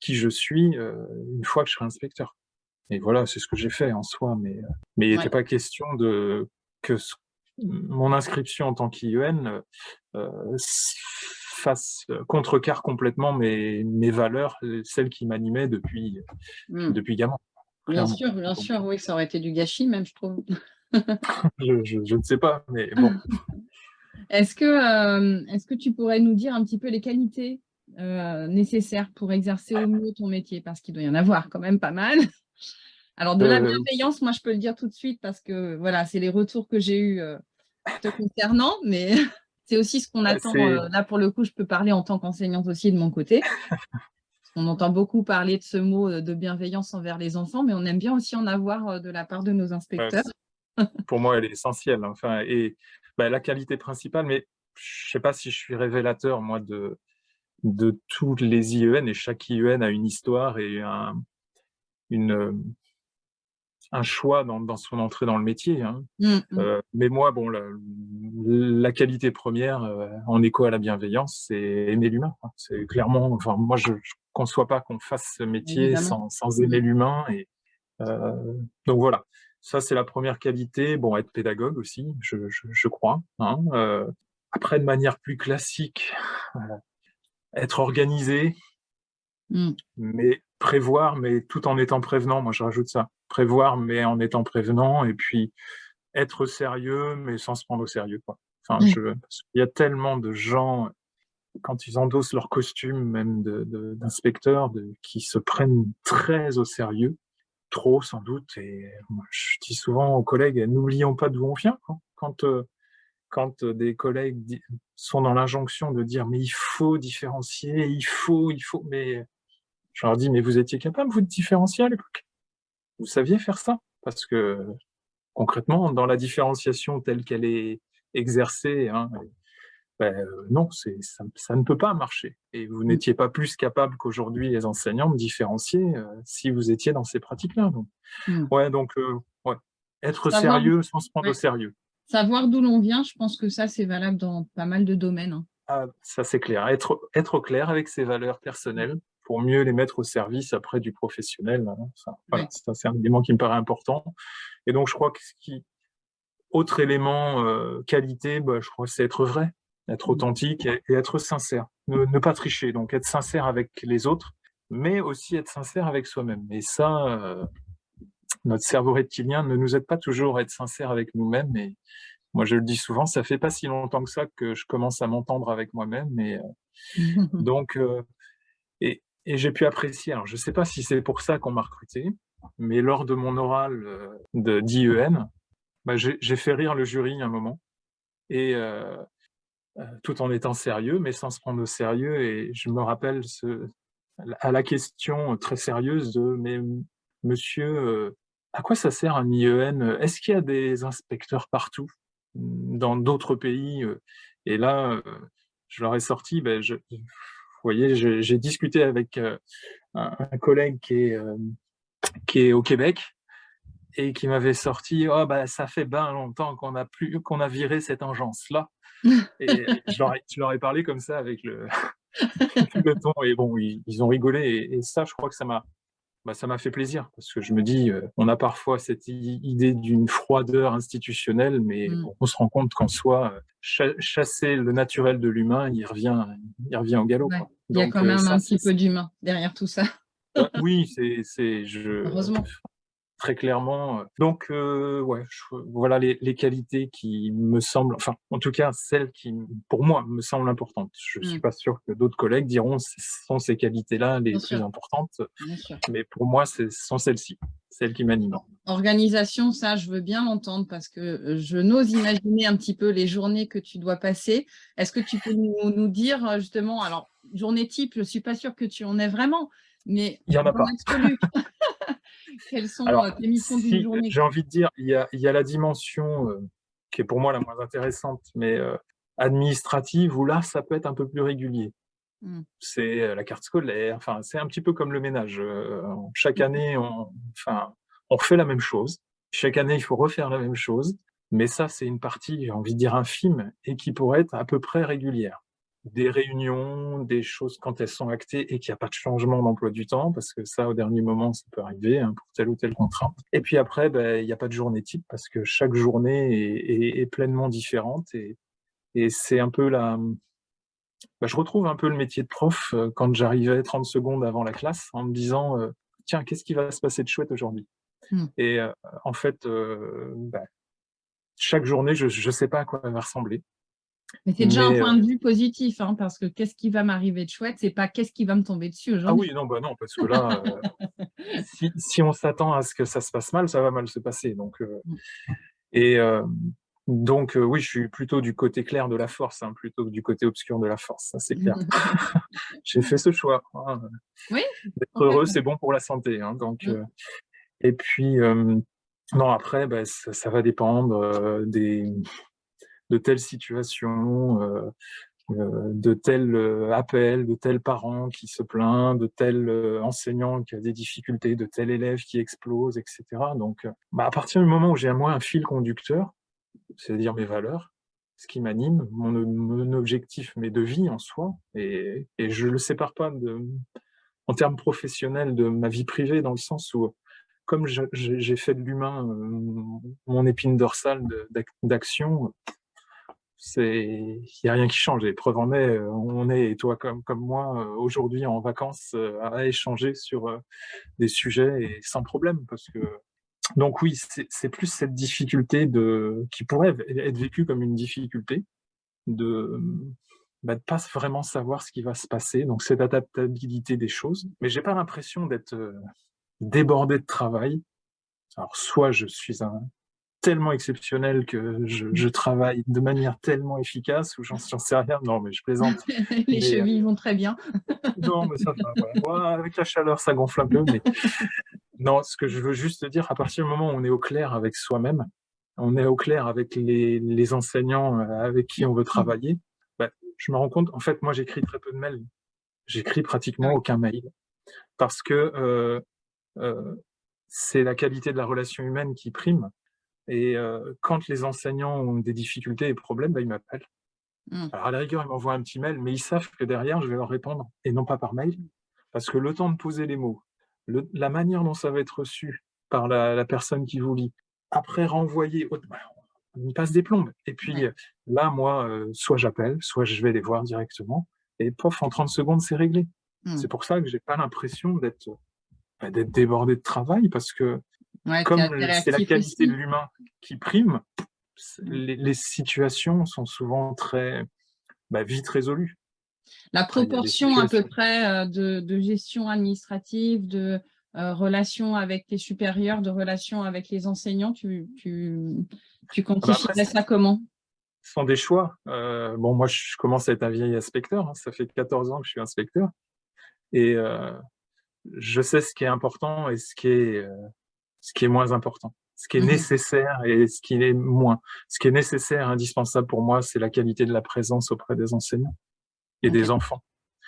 Speaker 2: qui je suis, euh, une fois que je serai inspecteur. Et voilà, c'est ce que j'ai fait en soi, mais, euh, mais il n'était pas question de que mon inscription en tant qu'IEN euh, fasse contrecarre complètement mes, mes valeurs, celles qui m'animaient depuis, mmh. depuis gamin.
Speaker 1: Bien sûr, bien sûr, oui, ça aurait été du gâchis même, je trouve. [laughs]
Speaker 2: je, je, je, ne sais pas, mais bon. [laughs]
Speaker 1: Est-ce que, euh, est que tu pourrais nous dire un petit peu les qualités euh, nécessaires pour exercer au mieux ton métier? Parce qu'il doit y en avoir quand même pas mal. Alors, de la euh, bienveillance, moi, je peux le dire tout de suite parce que voilà, c'est les retours que j'ai eus te concernant, mais [laughs] c'est aussi ce qu'on attend. là, pour le coup, je peux parler en tant qu'enseignante aussi de mon côté. [laughs] On entend beaucoup parler de ce mot de bienveillance envers les enfants, mais on aime bien aussi en avoir de la part de nos inspecteurs. [laughs]
Speaker 2: pour moi, elle est essentielle. Enfin, et bah, la qualité principale, mais je ne sais pas si je suis révélateur, moi, de, de tous les IEN, et chaque IEN a une histoire et un, une, un choix dans, dans son entrée dans le métier. Hein. Mmh, mmh. Euh, mais moi, bon, la, qualité première, euh, en écho à la bienveillance, c'est aimer l'humain. C'est clairement, enfin, moi, je ne conçois pas qu'on fasse ce métier sans, sans, aimer l'humain. Et euh, donc voilà, ça, c'est la première qualité. Bon, être pédagogue aussi, je, je, crois. Hein. Euh, après, de manière plus classique, être organisé, mmh. mais prévoir, mais tout en étant prévenant. Moi, je rajoute ça. Prévoir, mais en étant prévenant. Et puis, être sérieux, mais sans se prendre au sérieux. Quoi. Enfin, je, il y a tellement de gens, quand ils endossent leur costume, même d'inspecteurs, de, qui se prennent très au sérieux, trop sans doute. Et moi, je dis souvent aux collègues, n'oublions pas d'où on vient. Quand, euh, quand des collègues sont dans l'injonction de dire mais il faut différencier, il faut, il faut, mais je leur dis mais vous étiez capable vous de différencier à l'époque? Vous saviez faire ça? Parce que concrètement, dans la différenciation telle qu'elle est exercée, hein, ben, euh, non, ça, ça, ne peut pas marcher. Et vous mmh. n'étiez pas plus capable qu'aujourd'hui les enseignants de différencier euh, si vous étiez dans ces pratiques-là. Donc, mmh. ouais, donc euh, ouais. être sérieux sans se prendre au sérieux.
Speaker 1: Savoir d'où l'on vient, je pense que ça, c'est valable dans pas mal de domaines. Hein.
Speaker 2: Ah, ça, c'est clair. Être, être clair avec ses valeurs personnelles pour mieux les mettre au service après du professionnel. Hein. C'est un élément qui me paraît important. Et donc, je crois que ce qui... Autre élément, euh, qualité, bah, je crois c'est être vrai, être mmh. authentique et, être sincère. Ne, pas tricher, donc être sincère avec les autres, mais aussi être sincère avec soi-même. Et ça, euh, notre cerveau reptilien ne nous aide pas toujours à être sincère avec nous-mêmes. Et moi, je le dis souvent, ça fait pas si longtemps que ça que je commence à m'entendre avec moi-même. Et euh, [laughs] donc, et, et j'ai pu apprécier. Alors, je sais pas si c'est pour ça qu'on m'a recruté, mais lors de mon oral euh, de d'IEN, bah, j'ai fait rire le jury un moment, et euh, euh, tout en étant sérieux, mais sans se prendre au sérieux. Et je me rappelle à la question très sérieuse de « mais monsieur, à quoi ça sert un IEN Est-ce qu'il y a des inspecteurs partout dans d'autres pays ?» Et là, je leur ai sorti, ben, vous voyez, j'ai discuté avec un, un, collègue qui est qui est au Québec et qui m'avait sorti oh bah ça fait bien longtemps qu'on a plus qu'on a viré cette engeance là [laughs] et je leur, ai, je leur, ai, parlé comme ça avec le, [laughs] le ton et bon ils, ils ont rigolé et, ça je crois que ça m'a bah, ça m'a fait plaisir parce que je me dis euh, on a parfois cette idée d'une froideur institutionnelle mais mmh. on se rend compte qu'en soi euh, chasser le naturel de l'humain il revient il revient au galop
Speaker 1: il y a quand même euh, un petit peu d'humain derrière tout ça
Speaker 2: oui, c'est je
Speaker 1: Heureusement.
Speaker 2: Très clairement. Donc euh, ouais, voilà les, les, qualités qui me semblent, enfin en tout cas celles qui pour moi me semblent importantes. Je suis mmh. pas sûr que d'autres collègues diront ce sont ces qualités-là les plus importantes, mais pour moi ce sont celles-ci, celles qui m'animent.
Speaker 1: Organisation, ça je veux bien l'entendre parce que je n'ose imaginer un petit peu les journées que tu dois passer. Est-ce que tu peux nous, nous dire justement, alors journée type, je suis pas sûre que tu en aies vraiment, mais
Speaker 2: il n'y en a pas. [laughs]
Speaker 1: quelles sont euh, tes missions d'une journée?
Speaker 2: J'ai envie de dire, il y a, il y a la dimension euh, qui est pour moi la moins intéressante, mais euh, administrative, où là, ça peut être un peu plus régulier. Mmh. C'est la carte scolaire, enfin, c'est un petit peu comme le ménage. chaque mmh. année, on, enfin, on refait la même chose. Chaque année, il faut refaire la même chose. Mais ça, c'est une partie, j'ai envie de dire, infime et qui pourrait être à peu près régulière des réunions, des choses quand elles sont actées et qu'il n'y a pas de changement d'emploi du temps, parce que ça, au dernier moment, ça peut arriver hein, pour telle ou telle contrainte. Et puis après, ben, il n'y a pas de journée type, parce que chaque journée est, pleinement différente. Et, et c'est un peu la... Ben, je retrouve un peu le métier de prof euh, quand j'arrivais 30 secondes avant la classe en me disant euh, Tiens, qu'est-ce qui va se passer de chouette aujourd'hui mmh. Et euh, en fait, ben, chaque journée, je ne sais pas à quoi elle va ressembler.
Speaker 1: Mais c'est déjà un point de vue positif, hein, parce que qu'est-ce qui va m'arriver de chouette, c'est pas qu'est-ce qui va me tomber dessus
Speaker 2: ah aujourd'hui. Ah oui, non, bah non, parce que là, euh, [laughs] si, on s'attend à ce que ça se passe mal, ça va mal se passer. Donc, euh, mm. et euh, donc, oui, je suis plutôt du côté clair de la force, hein, plutôt que du côté obscur de la force, ça c'est clair. [laughs] [laughs] J'ai fait ce choix. Hein.
Speaker 1: Oui.
Speaker 2: D'être heureux, c'est bon pour la santé. Hein, donc, mm. et puis, non, après, bah, ça, va dépendre des de telles situations, euh, euh, de tels euh, appels, de tels parents qui se plaignent, de tels enseignants qui ont des difficultés, de tels élèves qui explosent, etc. Donc, bah, à partir du moment où j'ai à moi un fil conducteur, c'est-à-dire mes valeurs, ce qui m'anime, mon, objectif, mes de vie en soi, et, je ne le sépare pas en termes professionnels de ma vie privée, dans le sens où, comme j'ai fait de l'humain mon épine dorsale d'action, il n'y a rien qui change. Et preuve en est, on est, toi comme, comme moi, aujourd'hui en vacances, à échanger sur des sujets et sans problème. Parce que... Donc oui, c'est plus cette difficulté de, qui pourrait être vécue comme une difficulté de bah, de pas vraiment savoir ce qui va se passer, donc cette adaptabilité des choses. Mais j'ai pas l'impression d'être débordé de travail. Alors soit je suis un, tellement exceptionnel que je, travaille de manière tellement efficace ou j'en sais rien. Non, mais je plaisante. [laughs]
Speaker 1: Les chevilles vont très bien.
Speaker 2: non, mais ça va. avec la chaleur, ça gonfle un peu. Mais [laughs] non, ce que je veux juste dire, à partir du moment où on est au clair avec soi-même, on est au clair avec les, enseignants euh, avec qui on veut travailler, bah, je me rends compte, en fait, moi, j'écris très peu de mails. J'écris pratiquement aucun mail parce que euh, euh, c'est la qualité de la relation humaine qui prime. Et quand les enseignants ont des difficultés et problèmes, bah, ils m'appellent. Mmh. Alors à la rigueur, ils m'envoient un petit mail, mais ils savent que derrière, je vais leur répondre, et non pas par mail, parce que le temps de poser les mots, la manière dont ça va être reçu par la, personne qui vous lit, après renvoyer, bah, on passe des plombes. Et puis là, moi, soit j'appelle, soit je vais les voir directement, et pof, en 30 secondes, c'est réglé. Mmh. C'est pour ça que j'ai pas l'impression d'être bah, d'être débordé de travail, parce que comme c'est la qualité de l'humain qui prime, les, situations sont souvent très bah, vite résolues.
Speaker 1: La proportion à peu près euh, de, gestion administrative, de euh, relations avec les supérieurs, de relations avec les enseignants, tu, tu, tu ah bah ça comment?
Speaker 2: Ce sont des choix. Euh, bon, moi, je commence à être un vieil inspecteur. Hein. ça fait 14 ans que je suis inspecteur. Et je sais ce qui est important et ce qui est ce qui est moins important, ce qui est mmh nécessaire et ce qui est moins. Ce qui est nécessaire, indispensable pour moi, c'est la qualité de la présence auprès des enseignants et des enfants.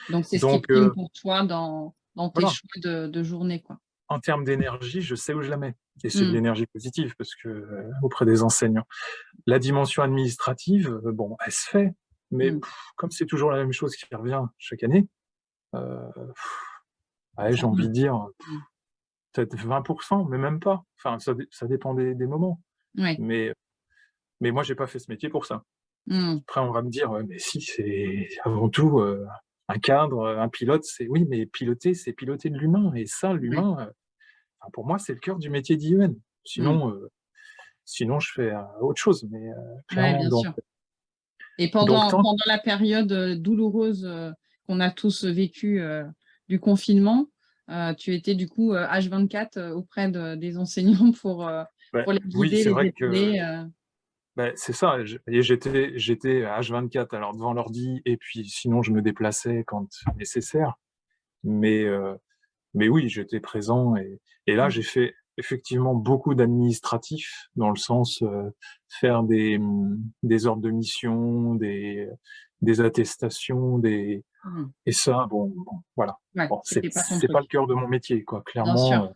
Speaker 1: Donc, c'est ce qui prime euh, pour toi dans, dans tes choix de, journée. Quoi.
Speaker 2: En termes d'énergie, je sais où je la mets. Et c'est de mmh. l'énergie positive, parce que euh, auprès des enseignants. La dimension administrative, euh, bon, elle se fait, mais mmh. comme c'est toujours la même chose qui revient chaque année, j'ai envie de dire, peut-être 20%, mais même pas. Enfin, ça, ça dépend des, moments. Mais, mais moi, j'ai pas fait ce métier pour ça. Mmh. Après, on va me dire, mais si, c'est avant tout euh, un cadre, un pilote, c'est oui, mais piloter, c'est piloter de l'humain. Et ça, l'humain, euh, pour moi, c'est le cœur du métier d'IUN. Sinon, mmh. euh, sinon, je fais autre chose. Mais clairement,
Speaker 1: Et pendant, pendant la période douloureuse qu'on a tous vécue du confinement, euh, tu étais du coup H24 euh, auprès des enseignants pour, euh, pour les guider, oui, c'est vrai que...
Speaker 2: Ben, c'est ça, j'étais H24 alors devant l'ordi et puis sinon je me déplaçais quand nécessaire. Mais, mais oui, j'étais présent et, et là mmh. j'ai fait effectivement beaucoup d'administratifs dans le sens faire des, des ordres de mission, des, des attestations, des, Mmh. Et ça, bon, voilà. c'est pas, le cœur de mon métier, quoi. Clairement, euh,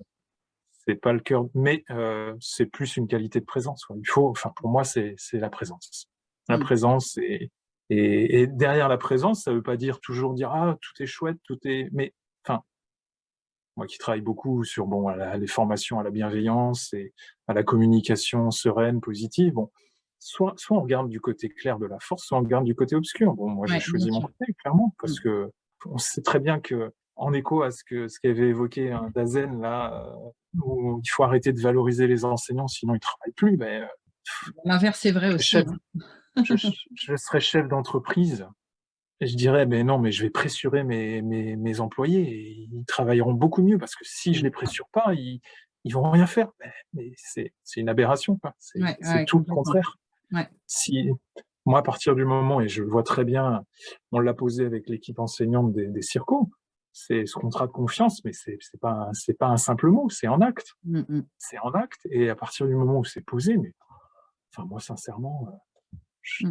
Speaker 2: c'est pas le cœur, mais euh, c'est plus une qualité de présence. Il faut, enfin, pour moi, c'est la présence. La mmh. présence et, et, derrière la présence, ça veut pas dire toujours dire ah tout est chouette, tout est, mais enfin, moi qui travaille beaucoup sur bon les formations à la bienveillance et à la communication sereine, positive, bon, soit, soit on regarde du côté clair de la force, soit on regarde du côté obscur. Bon, moi, j'ai choisi mon côté, clairement, parce mmh. que on sait très bien que, en écho à ce que ce qu'avait évoqué un Dazen, là, euh, où il faut arrêter de valoriser les enseignants, sinon ils ne travaillent plus. Ben,
Speaker 1: L'inverse est vrai aussi. Hein.
Speaker 2: je, serais chef d'entreprise et je dirais, mais non, mais je vais pressurer mes, mes, mes, employés et ils travailleront beaucoup mieux parce que si je les pressure pas, ils, ils vont rien faire. Mais, c'est une aberration, c'est tout le contraire. Si, moi, à partir du moment, et je le vois très bien, on l'a posé avec l'équipe enseignante des, des circos, c'est ce contrat de confiance, mais c'est pas c'est pas un simple mot, c'est en acte. Mmh, mmh. C'est en acte, et à partir du moment où c'est posé, mais enfin moi sincèrement, euh,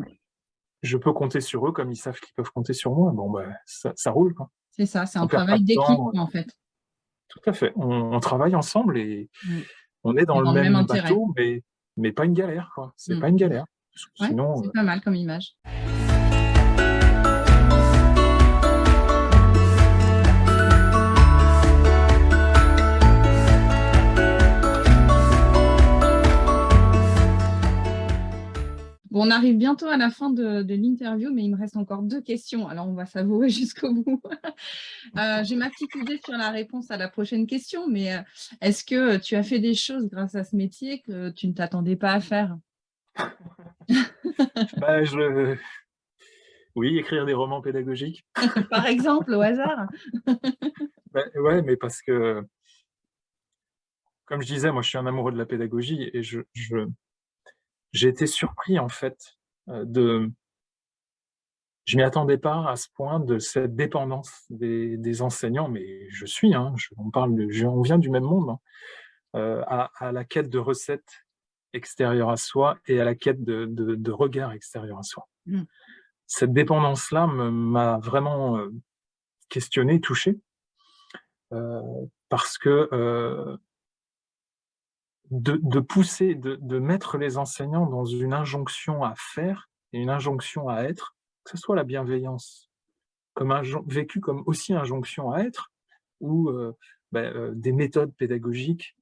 Speaker 2: je, peux compter sur eux comme ils savent qu'ils peuvent compter sur moi. Bon ben ça, ça roule
Speaker 1: C'est ça, c'est un travail d'équipe en fait.
Speaker 2: Tout à fait. On, travaille ensemble et mmh. on est dans, le, même, bateau, mais mais pas une galère quoi. C'est pas une galère
Speaker 1: c'est euh pas mal comme image. Bon, on arrive bientôt à la fin de, l'interview, mais il me reste encore deux questions, alors on va savourer [laughs] jusqu'au bout. Euh, j'ai ma petite idée sur la réponse à la prochaine question, mais euh, est-ce que tu as fait des choses grâce à ce métier que tu ne t'attendais pas à faire?
Speaker 2: Bah, Oui, écrire des romans pédagogiques. [laughs]
Speaker 1: Par exemple, au hasard [laughs]
Speaker 2: bah, Oui, mais parce que, comme je disais, moi je suis un amoureux de la pédagogie et je j'ai été surpris en fait euh, de... Je m'y attendais pas à ce point de cette dépendance des, enseignants, mais je suis, hein, on, parle de, on vient du même monde, hein, euh, à, la quête de recettes extérieures à soi et à la quête de, de, regards extérieurs à soi. Mmh. Cette dépendance-là m'a vraiment euh, questionné, touché, parce que de, pousser, de, mettre les enseignants dans une injonction à faire et une injonction à être, que ce soit la bienveillance, comme un, vécu comme aussi injonction à être, ou euh, ben, euh, des méthodes pédagogiques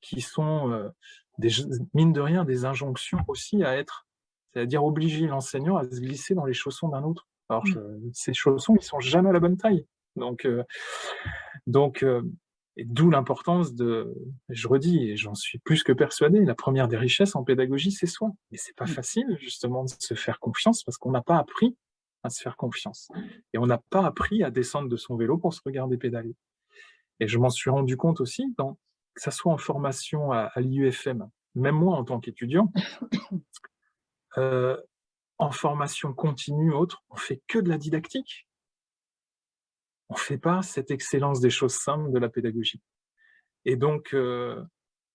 Speaker 2: qui sont, euh, des, mine de rien, des injonctions aussi à être, c'est-à-dire obliger l'enseignant à se glisser dans les chaussons d'un autre. Alors, mmh. ces chaussons, ils sont jamais à la bonne taille. Donc, donc et d'où l'importance de, je redis, et j'en suis plus que persuadé, la première des richesses en pédagogie, c'est soi. Et c'est pas mmh. facile, justement, de se faire confiance parce qu'on n'a pas appris à se faire confiance. Et on n'a pas appris à descendre de son vélo pour se regarder pédaler. Et je m'en suis rendu compte aussi, dans, que ça soit en formation à, l'IUFM, même moi en tant qu'étudiant, [coughs] euh, en formation continue, autre, on fait que de la didactique on ne fait pas cette excellence des choses simples de la pédagogie. Et donc, euh,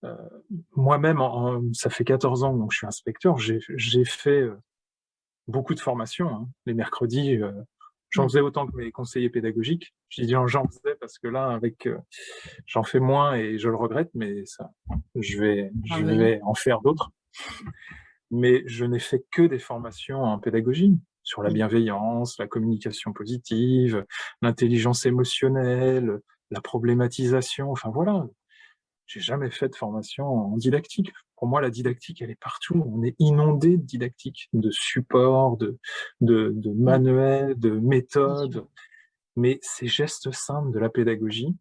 Speaker 2: euh, moi-même, ça fait 14 ans que je suis inspecteur, j'ai fait beaucoup de formations. Hein. Les mercredis, j'en faisais autant que mes conseillers pédagogiques. Je dis j'en faisais parce que là, avec, j'en fais moins et je le regrette, mais ça, je vais, je ah vais en faire d'autres. Mais je n'ai fait que des formations en pédagogie sur la bienveillance, la communication positive, l'intelligence émotionnelle, la problématisation, enfin voilà. J'ai jamais fait de formation en didactique. Pour moi, la didactique, elle est partout. On est inondé de didactique, de supports, de, de, de mmh. manuels, de méthodes. Mais ces gestes simples de la pédagogie,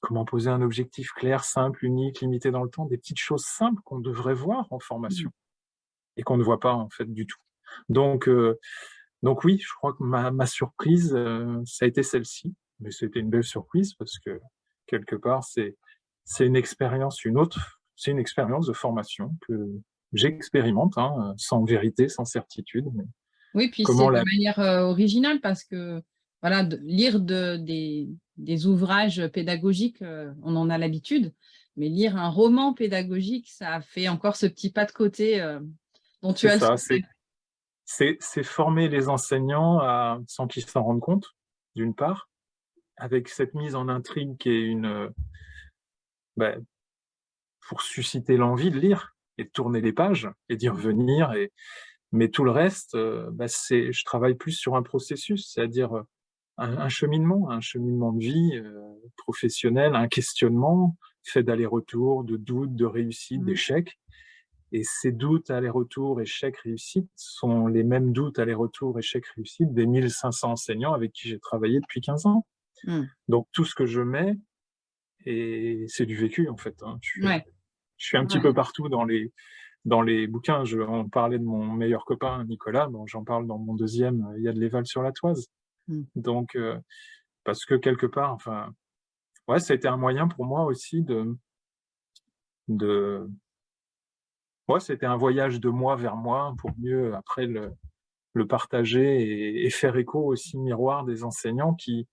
Speaker 2: comment poser un objectif clair, simple, unique, limité dans le temps, des petites choses simples qu'on devrait voir en formation mmh. et qu'on ne voit pas en fait du tout. Donc, euh, donc oui, je crois que ma, surprise, euh, ça a été celle-ci. Mais c'était une belle surprise parce que, quelque part, c'est une expérience, une autre, c'est une expérience de formation que j'expérimente, hein, sans vérité, sans certitude.
Speaker 1: oui, puis c'est de manière euh, originale parce que voilà, lire de, des, des, ouvrages pédagogiques, on en a l'habitude, mais lire un roman pédagogique, ça fait encore ce petit pas de côté dont tu as ça,
Speaker 2: c'est former les enseignants à, sans qu'ils s'en rendent compte, d'une part, avec cette mise en intrigue qui est une... Euh, ben, pour susciter l'envie de lire et de tourner les pages et d'y revenir. Et, mais tout le reste, euh, ben, c'est je travaille plus sur un processus, c'est-à-dire euh, un, cheminement, un cheminement de vie professionnel, un questionnement fait d'aller-retour, de doutes, de réussite, mmh. d'échecs. Et ces doutes, aller-retour, échec, réussite sont les mêmes doutes, aller-retour, échec, réussite des 1500 enseignants avec qui j'ai travaillé depuis 15 ans. Mmh. Donc tout ce que je mets, et c'est du vécu en fait. Hein. Je, suis un petit peu partout dans les, dans les bouquins. Je, on parlait de mon meilleur copain Nicolas, bon, j'en parle dans mon deuxième, il y a de l'éval sur la toise. Mmh. Donc, euh, parce que quelque part, enfin, ouais, ça a été un moyen pour moi aussi de, de, moi, c'était un voyage de moi vers moi pour mieux après le, le partager et, faire écho aussi miroir des enseignants qui,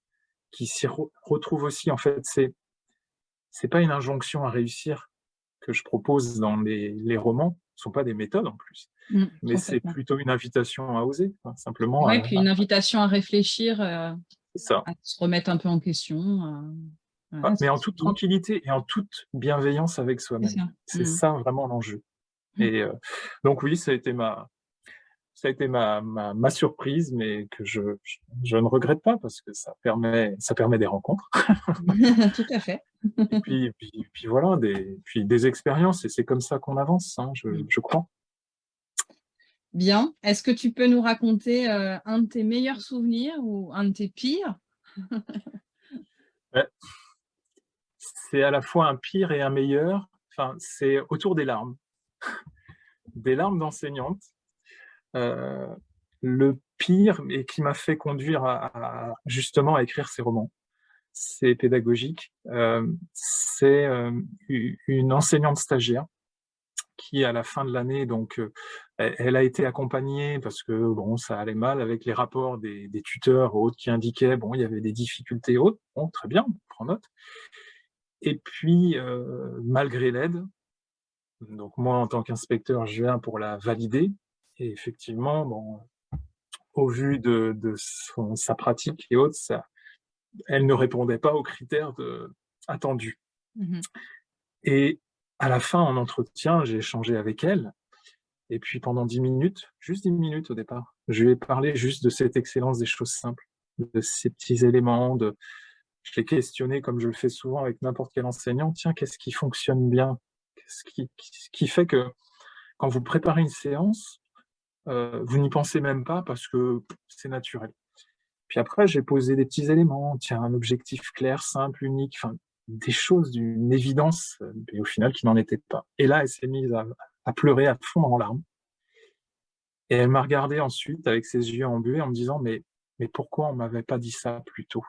Speaker 2: qui s'y retrouvent aussi. En fait, c'est c'est pas une injonction à réussir que je propose dans les, les romans, ce sont pas des méthodes en plus, mmh, mais c'est plutôt une invitation à oser, simplement.
Speaker 1: Oui, puis une invitation à réfléchir, euh, ça. à se remettre un peu en question.
Speaker 2: mais en toute tranquillité et en toute bienveillance avec soi-même. C'est ça. Mmh. vraiment l'enjeu. Mmh. Et euh, donc oui, ça a été ma, ça a été ma, ma, surprise, mais que je, je, ne regrette pas parce que ça permet, ça permet des rencontres. [laughs]
Speaker 1: Tout à fait.
Speaker 2: et puis, puis, puis, voilà, des, puis des expériences, et c'est comme ça qu'on avance, hein, je, je, crois.
Speaker 1: Bien. Est-ce que tu peux nous raconter un de tes meilleurs souvenirs ou un de tes pires? [laughs]
Speaker 2: C'est à la fois un pire et un meilleur. Enfin, c'est autour des larmes. [laughs] des larmes d'enseignante. Le pire, et qui m'a fait conduire à, justement à écrire ces romans, c'est pédagogique. c'est une enseignante stagiaire qui, à la fin de l'année, donc, euh, elle, a été accompagnée parce que bon, ça allait mal avec les rapports des, tuteurs autres qui indiquaient bon, il y avait des difficultés autres. Bon, très bien, on prend note. Et puis, euh, malgré l'aide, donc moi, en tant qu'inspecteur, je viens pour la valider. Et effectivement, bon, au vu de, sa pratique et autres, ça, elle ne répondait pas aux critères de, attendus. Mmh et à la fin, en entretien, j'ai échangé avec elle. Et puis pendant dix minutes, juste dix minutes au départ, je lui ai parlé juste de cette excellence des choses simples, de ces petits éléments. De... Je l'ai questionné comme je le fais souvent avec n'importe quel enseignant. Tiens, qu'est-ce qui fonctionne bien? Qu'est-ce qui, qui, fait que quand vous préparez une séance, euh, vous n'y pensez même pas parce que c'est naturel. Puis après, j'ai posé des petits éléments. Tiens, un objectif clair, simple, unique. Enfin, des choses d'une évidence, mais au final qui n'en était pas. Et là, elle s'est mise à, pleurer, à fondre en larmes. Et elle m'a regardé ensuite avec ses yeux embués en me disant mais, mais pourquoi on m'avait pas dit ça plus tôt?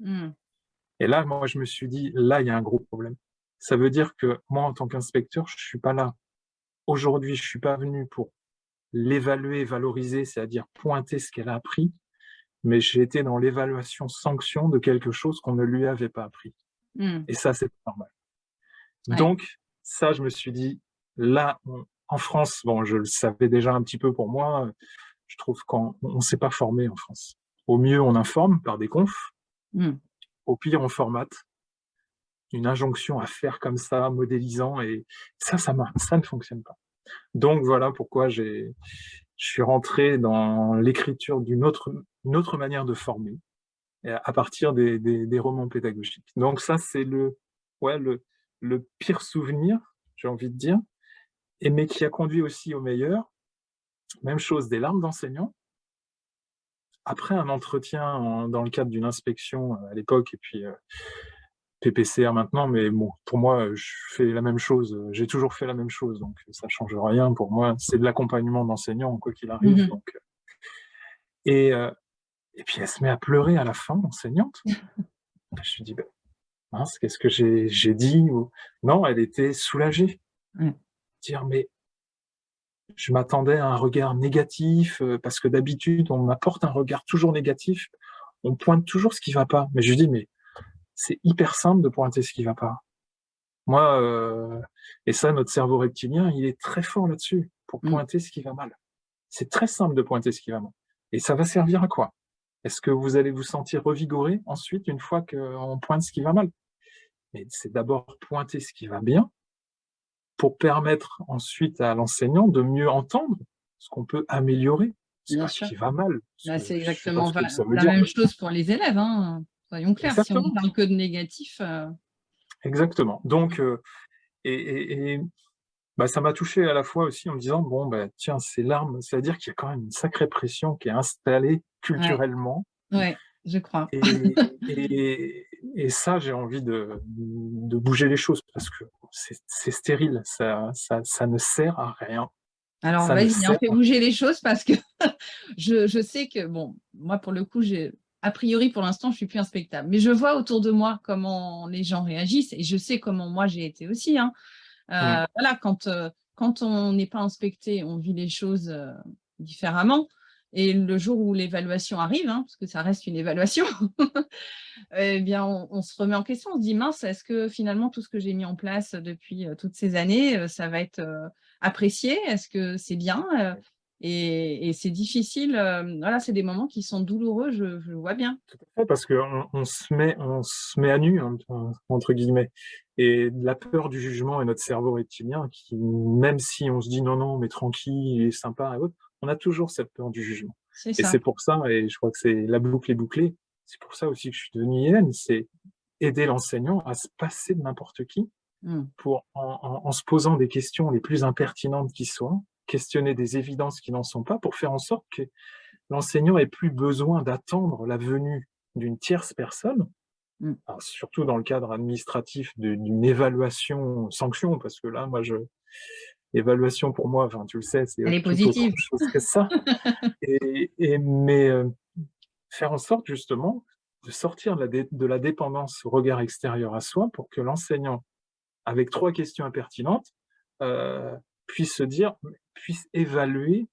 Speaker 2: Mmh. Et là, moi, je me suis dit, là, il y a un gros problème. Ça veut dire que moi, en tant qu'inspecteur, je suis pas là. Aujourd'hui, je suis pas venu pour l'évaluer, valoriser, c'est-à-dire pointer ce qu'elle a appris, mais j'ai été dans l'évaluation sanction de quelque chose qu'on ne lui avait pas appris. Mmh. Et ça, c'est normal. Donc, ça, je me suis dit, là, en France, bon, je le savais déjà un petit peu pour moi, je trouve qu'on ne s'est pas formé en France. Au mieux, on informe par des confs. Mmh. Au pire, on formate. Une injonction à faire comme ça, modélisant, et ça, ça, ça ne fonctionne pas. Donc, voilà pourquoi je suis rentré dans l'écriture d'une autre, autre manière de former, à partir des, romans pédagogiques. Donc ça, c'est le, ouais, le, le pire souvenir, j'ai envie de dire, et, mais qui a conduit aussi au meilleur. Même chose, des larmes d'enseignants. Après un entretien dans le cadre d'une inspection euh, à l'époque, et puis euh, PPCR maintenant, mais bon, pour moi, je fais la même chose, j'ai toujours fait la même chose, donc ça ne change rien pour moi. C'est de l'accompagnement d'enseignants, quoi qu'il arrive. Mmh donc, euh, et, et puis elle se met à pleurer à la fin, enseignante. [laughs] je lui dis, ben, mince, qu'est-ce que j'ai dit Non, elle était soulagée. Mmh. Dire, mais je m'attendais à un regard négatif, euh, parce que d'habitude, on m'apporte un regard toujours négatif, on pointe toujours ce qui va pas. Mais je lui dis, mais c'est hyper simple de pointer ce qui va pas. Moi, euh, et ça, notre cerveau reptilien, il est très fort là-dessus, pour mmh. pointer ce qui va mal. C'est très simple de pointer ce qui va mal. Et ça va servir à quoi? Est-ce que vous allez vous sentir revigoré ensuite, une fois qu'on pointe ce qui va mal? Mais c'est d'abord pointer ce qui va bien pour permettre ensuite à l'enseignant de mieux entendre ce qu'on peut améliorer, ce qui va mal.
Speaker 1: Bah, c'est exactement la même chose pour les élèves, hein. Soyons clairs. Si on parle que de négatif... Euh
Speaker 2: Exactement. Donc, euh, et, bah, ça m'a touché à la fois aussi en me disant, bon, bah, tiens, ces larmes, c'est-à-dire qu'il y a quand même une sacrée pression qui est installée culturellement.
Speaker 1: Oui, je crois.
Speaker 2: Et, et, ça, j'ai envie de, de, bouger les choses parce que c'est stérile, ça, ça, ça, ne sert à rien.
Speaker 1: Alors, vas-y, on hein, fait bouger les choses parce que [laughs] je, je, sais que, bon, moi, pour le coup, j'ai a priori, pour l'instant, je suis plus inspectable. Mais je vois autour de moi comment les gens réagissent et je sais comment moi j'ai été aussi. Hein. Euh, voilà, quand, euh, quand on n'est pas inspecté, on vit les choses euh, différemment. Et le jour où l'évaluation arrive, hein, parce que ça reste une évaluation, [laughs] eh bien, on, se remet en question, on se dit, mince, est-ce que finalement tout ce que j'ai mis en place depuis toutes ces années, ça va être apprécié? Est-ce que c'est bien? Et, c'est difficile, voilà, c'est des moments qui sont douloureux, je, je vois bien.
Speaker 2: Tout à fait, parce qu'on on se, met, on se met à nu, hein, entre guillemets. Et la peur du jugement et notre cerveau reptilien, qui, même si on se dit non, non, mais tranquille et sympa et autres, on a toujours cette peur du jugement. Et c'est pour ça, et je crois que c'est la boucle est bouclée, c'est pour ça aussi que je suis devenu IN, c'est aider l'enseignant à se passer de n'importe qui, mmh. pour en, se posant des questions les plus impertinentes qui soient, questionner des évidences qui n'en sont pas pour faire en sorte que l'enseignant ait plus besoin d'attendre la venue d'une tierce personne, mmh. surtout dans le cadre administratif d'une évaluation sanction, parce que là, moi, je, évaluation pour moi, enfin, tu le sais, c'est
Speaker 1: autre
Speaker 2: chose que ça. [laughs] et, mais euh, faire en sorte justement de sortir de la, dépendance au regard extérieur à soi pour que l'enseignant, avec trois questions impertinentes, euh, puisse se dire, puisse évaluer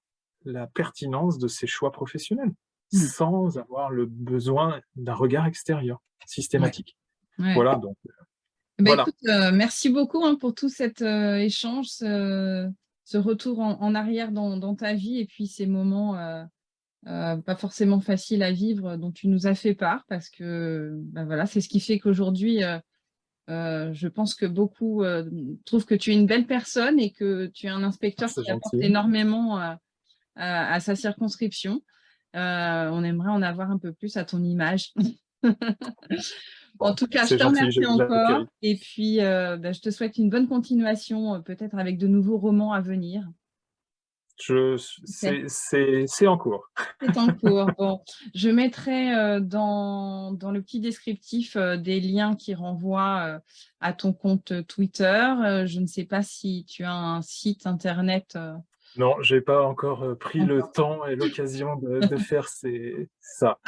Speaker 2: la pertinence de ses choix professionnels mmh. sans avoir le besoin d'un regard extérieur systématique. Voilà, donc euh,
Speaker 1: bah, écoute, euh, merci beaucoup hein, pour tout cet euh, échange, ce, retour en, arrière dans, ta vie et puis ces moments euh, pas forcément faciles à vivre dont tu nous as fait part parce que bah, voilà, c'est ce qui fait qu'aujourd'hui, je pense que beaucoup trouvent que tu es une belle personne et que tu es un inspecteur qui apporte énormément à, sa circonscription. on aimerait en avoir un peu plus à ton image. [laughs] En tout cas, je te remercie encore. Et puis, euh, bah, je te souhaite une bonne continuation, euh, peut-être avec de nouveaux romans à venir.
Speaker 2: C'est en cours.
Speaker 1: C'est en [laughs] cours. Bon, je mettrai euh, dans, dans, le petit descriptif des liens qui renvoient à ton compte Twitter. je ne sais pas si tu as un site internet.
Speaker 2: Non, je n'ai pas encore pris le temps et l'occasion de, de, [laughs] faire ça.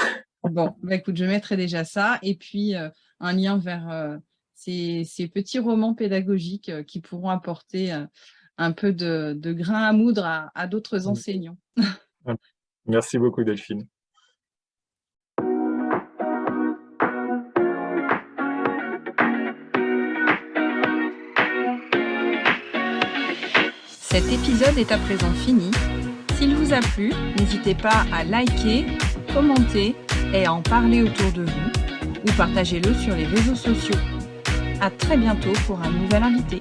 Speaker 1: Bon, bah, écoute, je mettrai déjà ça. Et puis, euh, un lien vers euh, ces, petits romans pédagogiques euh, qui pourront apporter un peu de, grain à moudre à, d'autres mmh. enseignants. [laughs]
Speaker 2: Merci beaucoup, Delphine.
Speaker 1: Cet épisode est à présent fini. S'il vous a plu, n'hésitez pas à liker, commenter et en parler autour de vous ou partagez-le sur les réseaux sociaux. À très bientôt pour un nouvel invité.